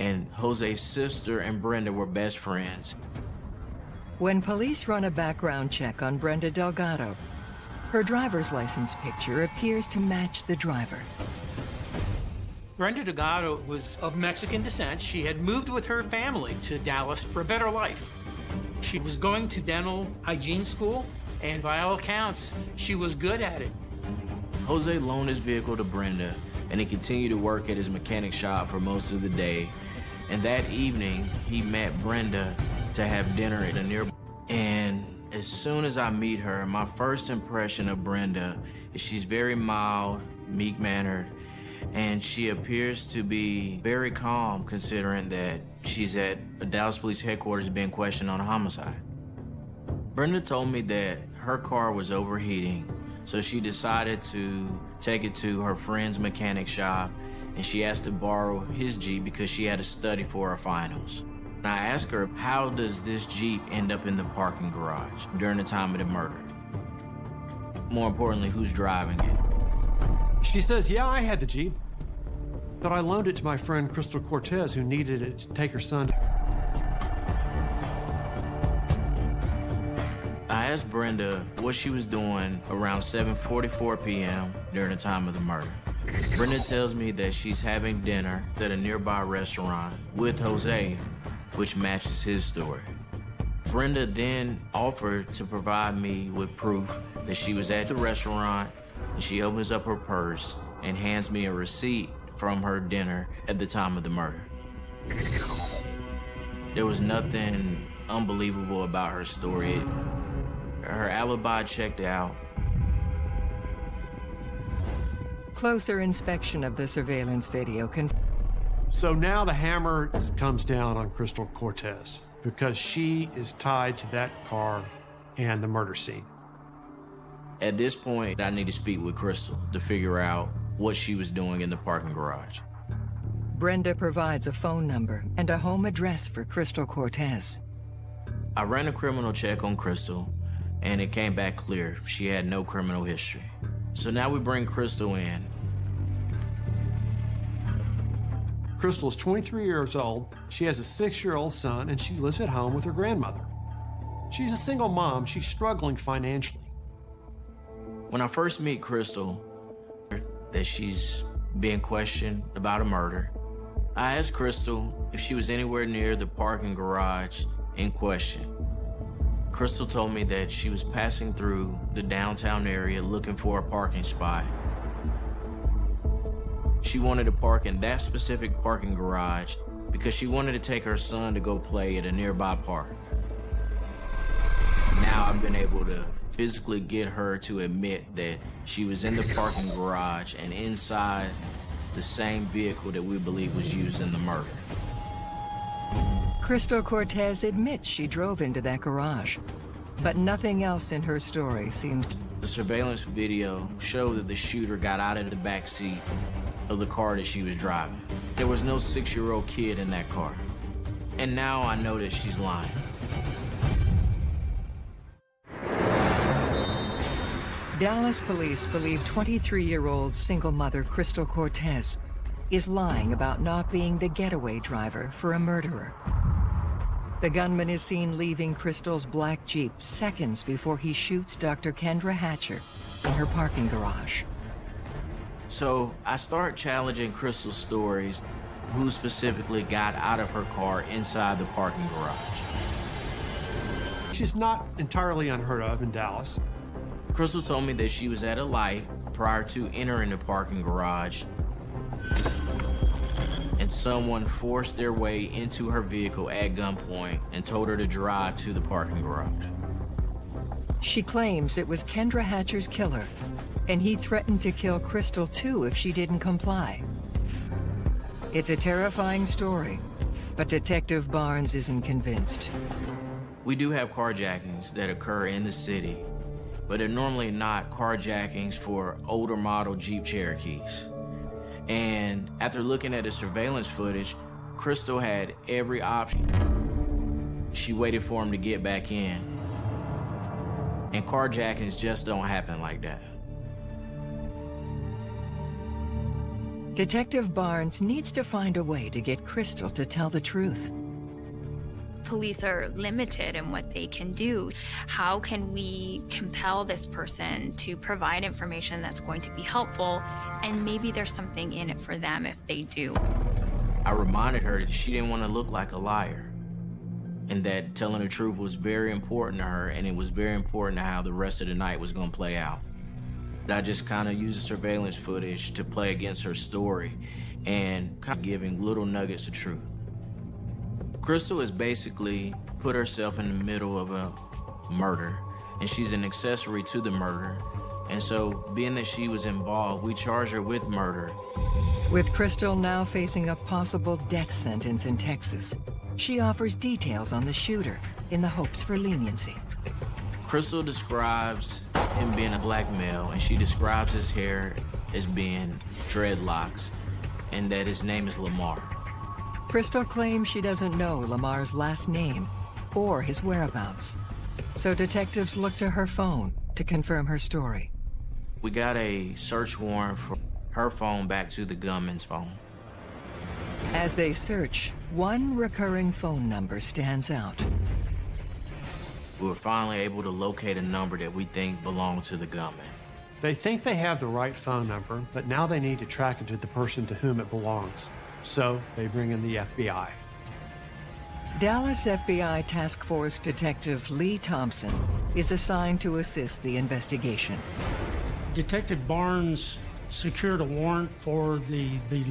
and Jose's sister and Brenda were best friends. When police run a background check on Brenda Delgado, her driver's license picture appears to match the driver. Brenda Delgado was of Mexican descent. She had moved with her family to Dallas for a better life. She was going to dental hygiene school, and by all accounts, she was good at it. Jose loaned his vehicle to Brenda, and he continued to work at his mechanic shop for most of the day. And that evening, he met Brenda to have dinner at a nearby. And as soon as I meet her, my first impression of Brenda is she's very mild, meek-mannered, and she appears to be very calm considering that she's at a Dallas Police headquarters being questioned on a homicide. Brenda told me that her car was overheating, so she decided to take it to her friend's mechanic shop and she asked to borrow his Jeep because she had to study for her finals. And I asked her, how does this Jeep end up in the parking garage during the time of the murder? More importantly, who's driving it? She says, Yeah, I had the Jeep, but I loaned it to my friend Crystal Cortes, who needed it to take her son. I asked Brenda what she was doing around 7.44 p.m. during the time of the murder. Brenda tells me that she's having dinner at a nearby restaurant with Jose, which matches his story. Brenda then offered to provide me with proof that she was at the restaurant and she opens up her purse and hands me a receipt from her dinner at the time of the murder. There was nothing unbelievable about her story. Her alibi checked out. Closer inspection of the surveillance video can. So now the hammer comes down on Crystal Cortes because she is tied to that car and the murder scene. At this point, I need to speak with Crystal to figure out what she was doing in the parking garage. Brenda provides a phone number and a home address for Crystal Cortes. I ran a criminal check on Crystal, and it came back clear she had no criminal history. So now we bring Crystal in. Crystal is 23 years old. She has a six year old son, and she lives at home with her grandmother. She's a single mom. She's struggling financially. When I first meet Crystal, that she's being questioned about a murder, I asked Crystal if she was anywhere near the parking garage in question. Crystal told me that she was passing through the downtown area looking for a parking spot. She wanted to park in that specific parking garage because she wanted to take her son to go play at a nearby park. Now I've been able to physically get her to admit that she was in the parking garage and inside the same vehicle that we believe was used in the murder. Crystal Cortes admits she drove into that garage, but nothing else in her story seems. The surveillance video showed that the shooter got out of the back seat of the car that she was driving. There was no six-year-old kid in that car. And now I know that she's lying. Dallas police believe 23-year-old single mother Crystal Cortez is lying about not being the getaway driver for a murderer. The gunman is seen leaving Crystal's black Jeep seconds before he shoots Dr. Kendra Hatcher in her parking garage. So I start challenging Crystal's stories, who specifically got out of her car inside the parking garage. She's not entirely unheard of in Dallas. Crystal told me that she was at a light prior to entering the parking garage someone forced their way into her vehicle at gunpoint and told her to drive to the parking garage. She claims it was Kendra Hatcher's killer, and he threatened to kill Crystal too if she didn't comply. It's a terrifying story, but Detective Barnes isn't convinced. We do have carjackings that occur in the city, but they're normally not carjackings for older model Jeep Cherokees. And after looking at the surveillance footage, Crystal had every option. She waited for him to get back in. And carjackings just don't happen like that. Detective Barnes needs to find a way to get Crystal to tell the truth. Police are limited in what they can do. How can we compel this person to provide information that's going to be helpful? And maybe there's something in it for them if they do. I reminded her that she didn't want to look like a liar and that telling the truth was very important to her and it was very important to how the rest of the night was going to play out. I just kind of used the surveillance footage to play against her story and kind of giving little nuggets of truth. Crystal has basically put herself in the middle of a murder, and she's an accessory to the murder. And so, being that she was involved, we charge her with murder. With Crystal now facing a possible death sentence in Texas, she offers details on the shooter in the hopes for leniency. Crystal describes him being a black male, and she describes his hair as being dreadlocks, and that his name is Lamar. Crystal claims she doesn't know Lamar's last name or his whereabouts. So detectives look to her phone to confirm her story. We got a search warrant for her phone back to the gunman's phone. As they search, one recurring phone number stands out. We were finally able to locate a number that we think belonged to the gunman. They think they have the right phone number, but now they need to track it to the person to whom it belongs. So they bring in the FBI. Dallas FBI Task Force Detective Lee Thompson is assigned to assist the investigation. Detective Barnes secured a warrant for the, the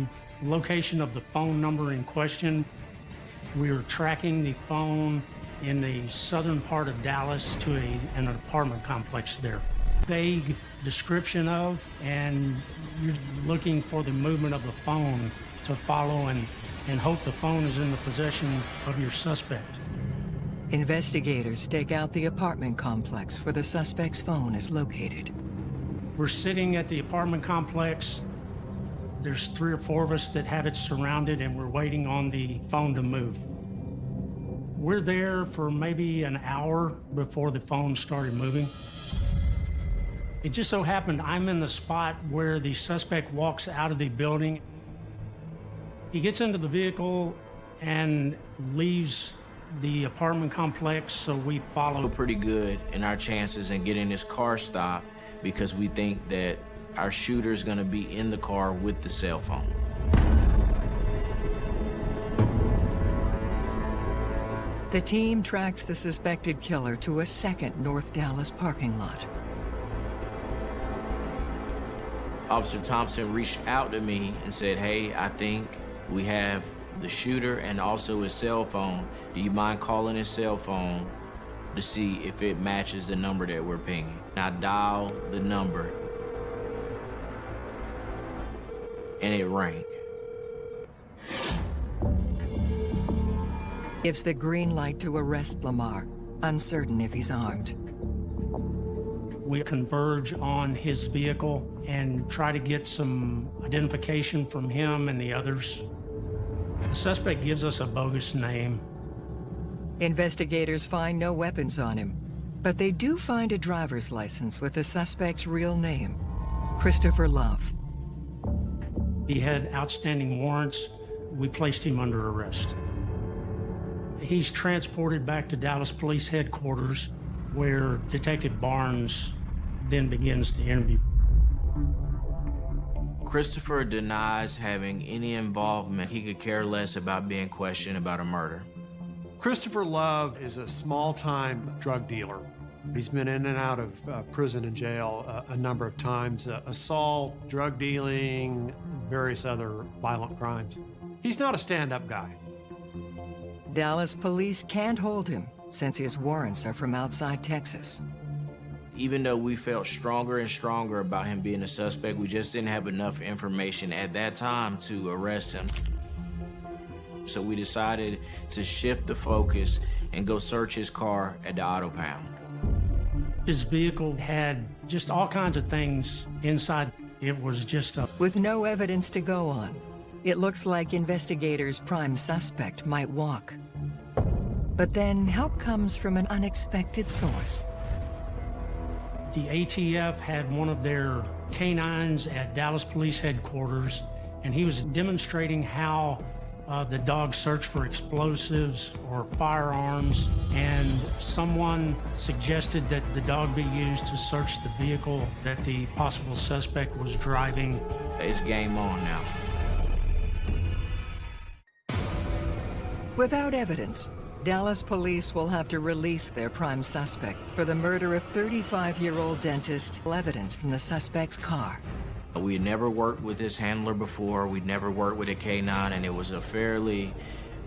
location of the phone number in question. We were tracking the phone in the southern part of Dallas to a, an apartment complex there. Vague description of, and you're looking for the movement of the phone to follow and, and hope the phone is in the possession of your suspect. Investigators stake out the apartment complex where the suspect's phone is located. We're sitting at the apartment complex. There's three or four of us that have it surrounded, and we're waiting on the phone to move. We're there for maybe an hour before the phone started moving. It just so happened I'm in the spot where the suspect walks out of the building. He gets into the vehicle and leaves the apartment complex, so we follow. We're pretty good in our chances in getting this car stopped because we think that our shooter is going to be in the car with the cell phone. The team tracks the suspected killer to a second North Dallas parking lot. Officer Thompson reached out to me and said, Hey, I think we have the shooter and also his cell phone. Do you mind calling his cell phone to see if it matches the number that we're pinging? I dial the number and it rang. Gives the green light to arrest Lamar, uncertain if he's armed. We converge on his vehicle and try to get some identification from him and the others. The suspect gives us a bogus name. Investigators find no weapons on him, but they do find a driver's license with the suspect's real name, Christopher Love. He had outstanding warrants. We placed him under arrest. He's transported back to Dallas Police Headquarters, where Detective Barnes then begins the interview. Christopher denies having any involvement. He could care less about being questioned about a murder. Christopher Love is a small time drug dealer. He's been in and out of uh, prison and jail uh, a number of times uh, assault, drug dealing, various other violent crimes. He's not a stand up guy. Dallas police can't hold him since his warrants are from outside Texas. Even though we felt stronger and stronger about him being a suspect, we just didn't have enough information at that time to arrest him. So we decided to shift the focus and go search his car at the auto pound. His vehicle had just all kinds of things inside. It was just a. With no evidence to go on, it looks like investigators' prime suspect might walk. But then help comes from an unexpected source. The ATF had one of their canines at Dallas Police Headquarters, and he was demonstrating how uh, the dog searched for explosives or firearms, and someone suggested that the dog be used to search the vehicle that the possible suspect was driving. It's game on now. Without evidence, Dallas police will have to release their prime suspect for the murder of 35-year-old dentist. Evidence from the suspect's car. We had never worked with this handler before. We'd never worked with a K9, and it was a fairly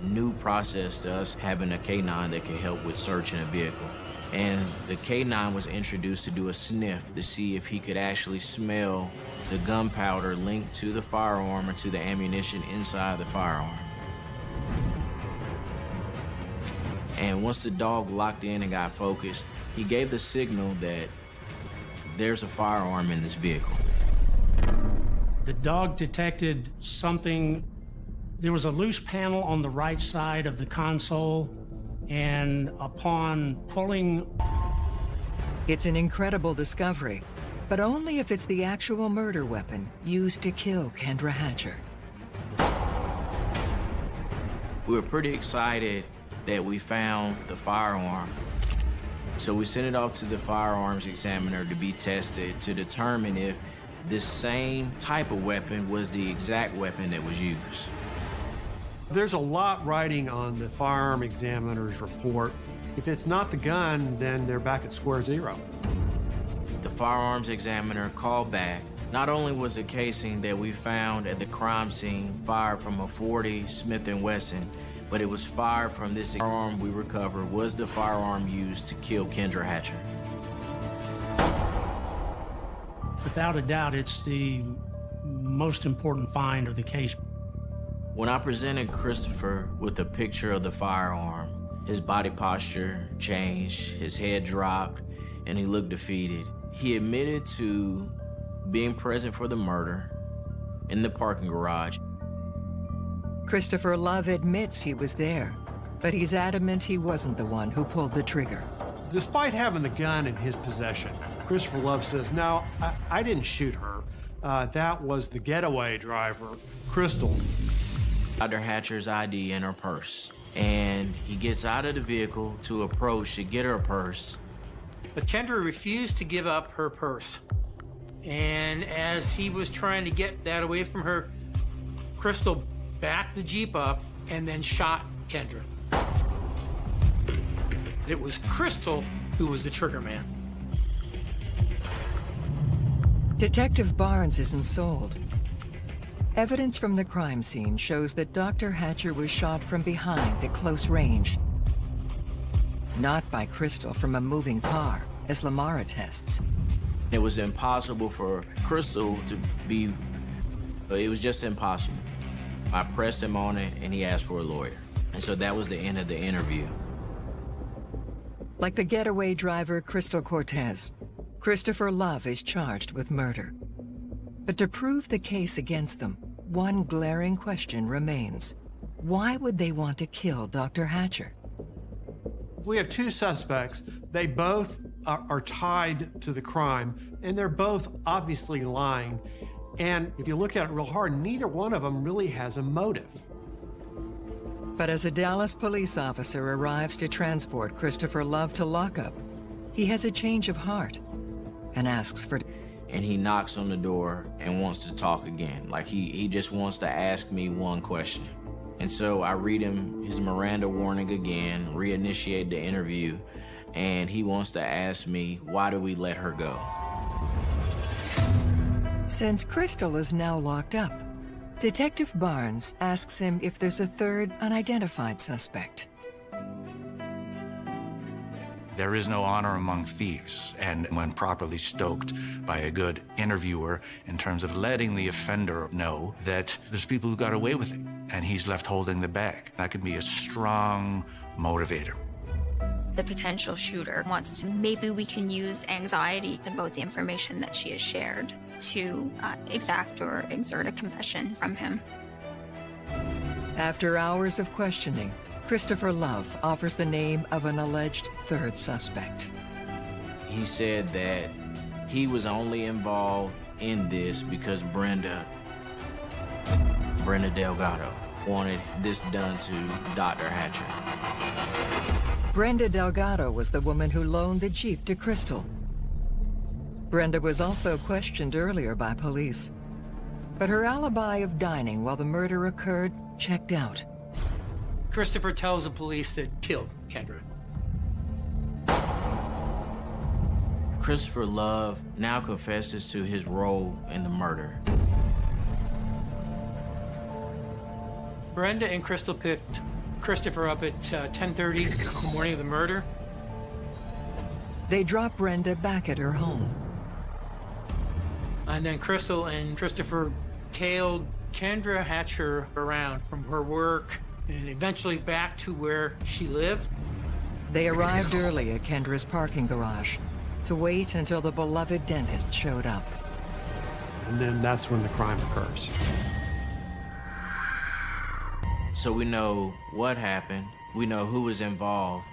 new process to us having a K9 that could help with searching a vehicle. And the K9 was introduced to do a sniff to see if he could actually smell the gunpowder linked to the firearm or to the ammunition inside the firearm. And once the dog locked in and got focused, he gave the signal that there's a firearm in this vehicle. The dog detected something. There was a loose panel on the right side of the console, and upon pulling. It's an incredible discovery, but only if it's the actual murder weapon used to kill Kendra Hatcher. We were pretty excited that we found the firearm. So we sent it off to the firearms examiner to be tested to determine if this same type of weapon was the exact weapon that was used. There's a lot writing on the firearm examiner's report. If it's not the gun, then they're back at square zero. The firearms examiner called back. Not only was the casing that we found at the crime scene fired from a 40 Smith & Wesson, but it was fired from this firearm we recovered was the firearm used to kill Kendra Hatcher. Without a doubt, it's the most important find of the case. When I presented Christopher with a picture of the firearm, his body posture changed, his head dropped, and he looked defeated. He admitted to being present for the murder in the parking garage. Christopher Love admits he was there, but he's adamant he wasn't the one who pulled the trigger. Despite having the gun in his possession, Christopher Love says, No, I, I didn't shoot her. Uh, that was the getaway driver, Crystal. Dr. Hatcher's ID in her purse. And he gets out of the vehicle to approach to get her purse. But Kendra refused to give up her purse. And as he was trying to get that away from her, Crystal backed the Jeep up and then shot Kendra. It was Crystal who was the trigger man. Detective Barnes isn't sold. Evidence from the crime scene shows that Dr. Hatcher was shot from behind at close range. Not by Crystal from a moving car, as Lamar attests. It was impossible for Crystal to be, it was just impossible. I pressed him on it and he asked for a lawyer. And so that was the end of the interview. Like the getaway driver Crystal Cortez, Christopher Love is charged with murder. But to prove the case against them, one glaring question remains. Why would they want to kill Dr. Hatcher? We have two suspects. They both are, are tied to the crime, and they're both obviously lying. And if you look at it real hard, neither one of them really has a motive. But as a Dallas police officer arrives to transport Christopher Love to lockup, he has a change of heart and asks for... And he knocks on the door and wants to talk again. Like he, he just wants to ask me one question. And so I read him his Miranda warning again, reinitiate the interview, and he wants to ask me, why do we let her go? Since Crystal is now locked up, Detective Barnes asks him if there's a third unidentified suspect. There is no honor among thieves, and when properly stoked by a good interviewer in terms of letting the offender know that there's people who got away with it and he's left holding the bag, that can be a strong motivator. The potential shooter wants to, maybe we can use anxiety and both the information that she has shared to uh, exact or exert a confession from him. After hours of questioning, Christopher Love offers the name of an alleged third suspect. He said that he was only involved in this because Brenda, Brenda Delgado, wanted this done to Dr. Hatcher. Brenda Delgado was the woman who loaned the Jeep to Crystal. Brenda was also questioned earlier by police. But her alibi of dining while the murder occurred checked out. Christopher tells the police that killed Kendra. Christopher Love now confesses to his role in the murder. Brenda and Crystal picked Christopher up at uh, 10.30 the morning of the murder. They drop Brenda back at her home. And then Crystal and Christopher tailed Kendra Hatcher around from her work and eventually back to where she lived. They arrived early at Kendra's parking garage to wait until the beloved dentist showed up. And then that's when the crime occurs. So we know what happened, we know who was involved,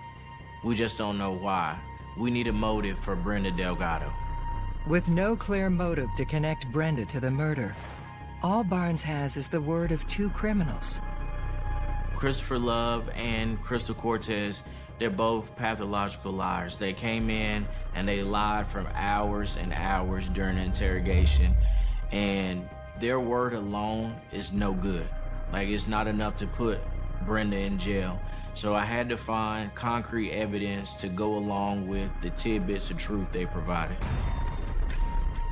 we just don't know why. We need a motive for Brenda Delgado. With no clear motive to connect Brenda to the murder, all Barnes has is the word of two criminals. Christopher Love and Crystal Cortez, they're both pathological liars. They came in and they lied for hours and hours during the interrogation, and their word alone is no good. Like, it's not enough to put Brenda in jail. So I had to find concrete evidence to go along with the tidbits of truth they provided.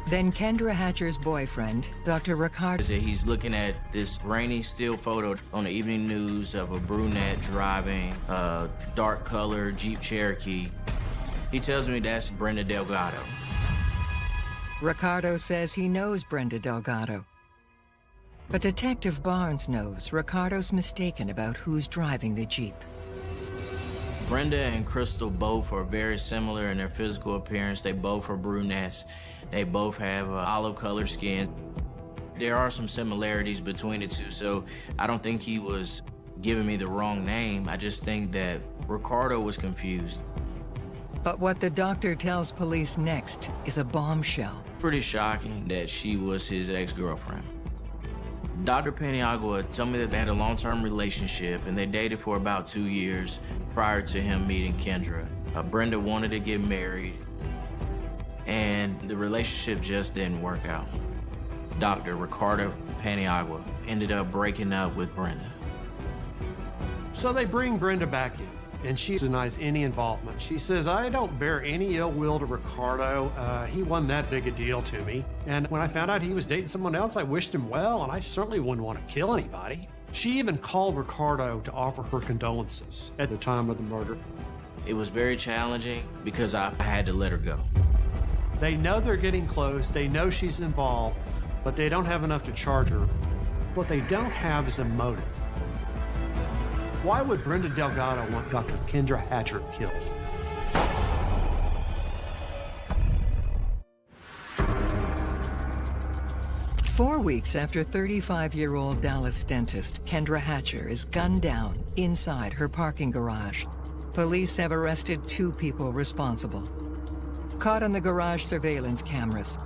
Then Kendra Hatcher's boyfriend, Dr. Ricardo. He's looking at this grainy still photo on the evening news of a brunette driving a dark colored Jeep Cherokee. He tells me that's Brenda Delgado. Ricardo says he knows Brenda Delgado. But Detective Barnes knows Ricardo's mistaken about who's driving the Jeep. Brenda and Crystal both are very similar in their physical appearance. They both are brunettes. They both have uh, olive colored skin. There are some similarities between the two, so I don't think he was giving me the wrong name. I just think that Ricardo was confused. But what the doctor tells police next is a bombshell. Pretty shocking that she was his ex-girlfriend. Dr. Paniagua told me that they had a long-term relationship and they dated for about two years prior to him meeting Kendra. Uh, Brenda wanted to get married and the relationship just didn't work out. Dr. Ricardo Paniagua ended up breaking up with Brenda. So they bring Brenda back in and she denies any involvement. She says, I don't bear any ill will to Ricardo. Uh, he wasn't that big a deal to me. And when I found out he was dating someone else, I wished him well, and I certainly wouldn't want to kill anybody. She even called Ricardo to offer her condolences at the time of the murder. It was very challenging because I had to let her go. They know they're getting close, they know she's involved, but they don't have enough to charge her. What they don't have is a motive. Why would Brenda Delgado want Dr. Kendra Hatcher killed? Four weeks after 35-year-old Dallas dentist Kendra Hatcher is gunned down inside her parking garage, police have arrested two people responsible. Caught on the garage surveillance cameras,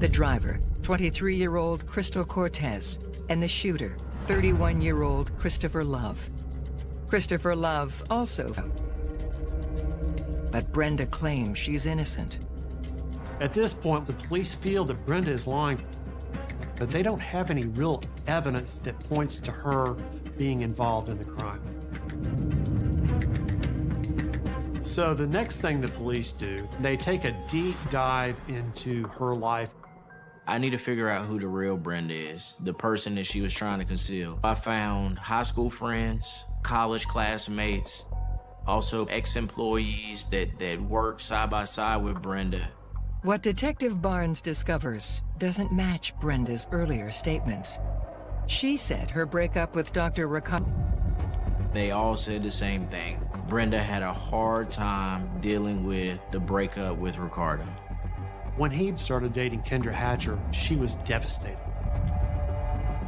the driver, 23-year-old Crystal Cortez, and the shooter, 31-year-old Christopher Love. Christopher Love also. But Brenda claims she's innocent. At this point, the police feel that Brenda is lying, but they don't have any real evidence that points to her being involved in the crime. So the next thing the police do, they take a deep dive into her life. I need to figure out who the real Brenda is, the person that she was trying to conceal. I found high school friends, college classmates, Also, ex-employees that, that worked side by side with Brenda. What Detective Barnes discovers doesn't match Brenda's earlier statements. She said her breakup with Dr. Ricardo. They all said the same thing. Brenda had a hard time dealing with the breakup with Ricardo. When he started dating Kendra Hatcher, she was devastated.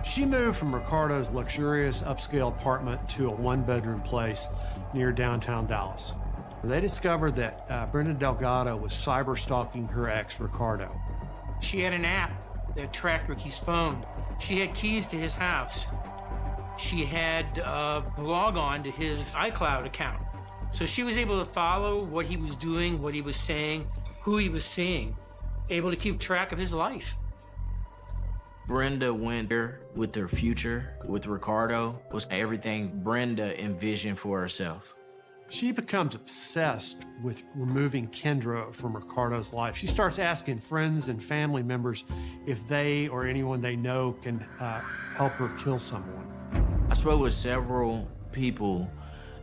She moved from Ricardo's luxurious upscale apartment to a one bedroom place near downtown Dallas. They discovered that uh, Brenda Delgado was cyber stalking her ex, Ricardo. She had an app that tracked Ricky's phone. She had keys to his house. She had uh, log on to his iCloud account. So she was able to follow what he was doing, what he was saying, who he was seeing, able to keep track of his life. Brenda went there with her future, with Ricardo, was everything Brenda envisioned for herself. She becomes obsessed with removing Kendra from Ricardo's life. She starts asking friends and family members if they or anyone they know can uh, help her kill someone. I spoke with several people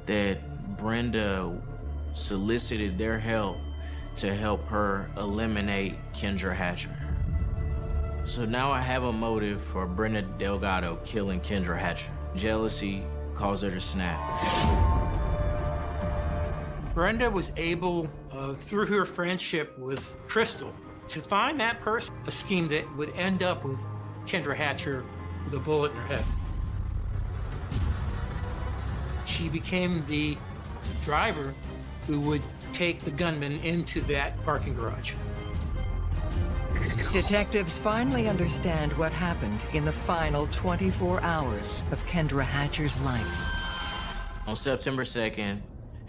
that Brenda solicited their help to help her eliminate Kendra Hatcher. So now I have a motive for Brenda Delgado killing Kendra Hatcher. Jealousy caused her to snap. Brenda was able, uh, through her friendship with Crystal, to find that person, a scheme that would end up with Kendra Hatcher with a bullet in her head. She became the driver who would take the gunman into that parking garage. Detectives finally understand what happened in the final 24 hours of Kendra Hatcher's life. On September 2nd,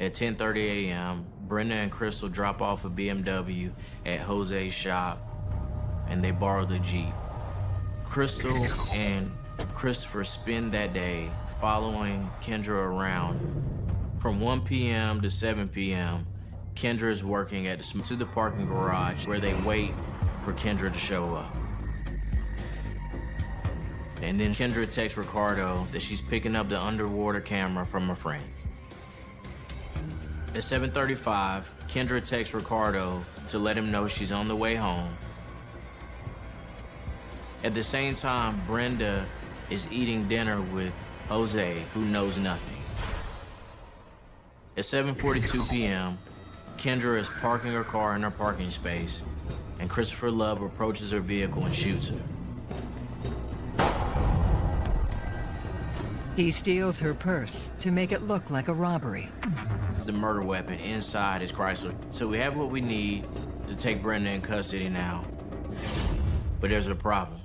at 10.30 a.m., Brenda and Crystal drop off a BMW at Jose's shop, and they borrow the Jeep. Crystal and Christopher spend that day following Kendra around. From 1 p.m. to 7 p.m., Kendra is working at the, to the parking garage where they wait for Kendra to show up. And then Kendra texts Ricardo that she's picking up the underwater camera from a friend. At 7.35, Kendra texts Ricardo to let him know she's on the way home. At the same time, Brenda is eating dinner with Jose, who knows nothing. At 7.42 p.m., Kendra is parking her car in her parking space, and Christopher Love approaches her vehicle and shoots her. He steals her purse to make it look like a robbery. The murder weapon inside is Chrysler. So we have what we need to take Brenda in custody now. But there's a problem.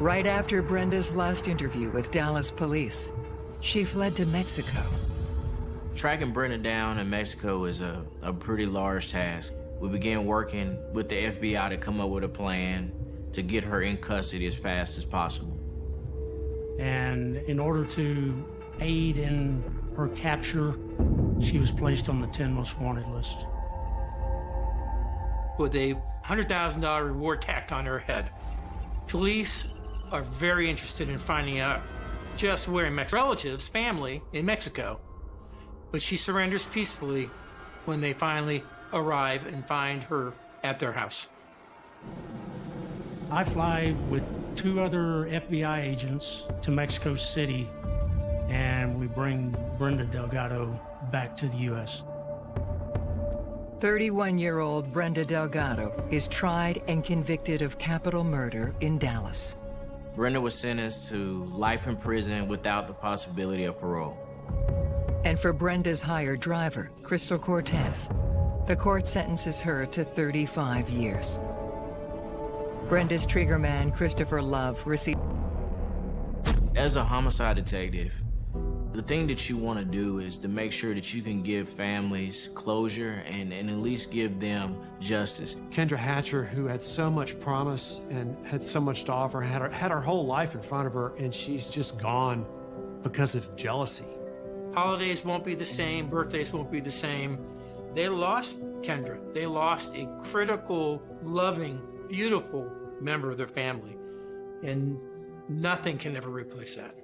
Right after Brenda's last interview with Dallas police, she fled to Mexico. Tracking Brenda down in Mexico is a, a pretty large task. We began working with the FBI to come up with a plan to get her in custody as fast as possible. And in order to aid in her capture, she was placed on the 10 most wanted list. With a $100,000 reward tacked on her head. Police are very interested in finding out just where Mex relatives, family in Mexico. But she surrenders peacefully when they finally arrive and find her at their house. I fly with two other FBI agents to Mexico City, and we bring Brenda Delgado back to the U.S. 31-year-old Brenda Delgado is tried and convicted of capital murder in Dallas. Brenda was sentenced to life in prison without the possibility of parole. And for Brenda's hired driver, Crystal Cortez, the court sentences her to 35 years. Brenda's triggerman, Christopher Love, received... As a homicide detective, the thing that you want to do is to make sure that you can give families closure and, and at least give them justice. Kendra Hatcher, who had so much promise and had so much to offer, had her, had her whole life in front of her, and she's just gone because of jealousy. Holidays won't be the same, birthdays won't be the same. They lost Kendra. They lost a critical, loving, beautiful member of their family. And nothing can ever replace that.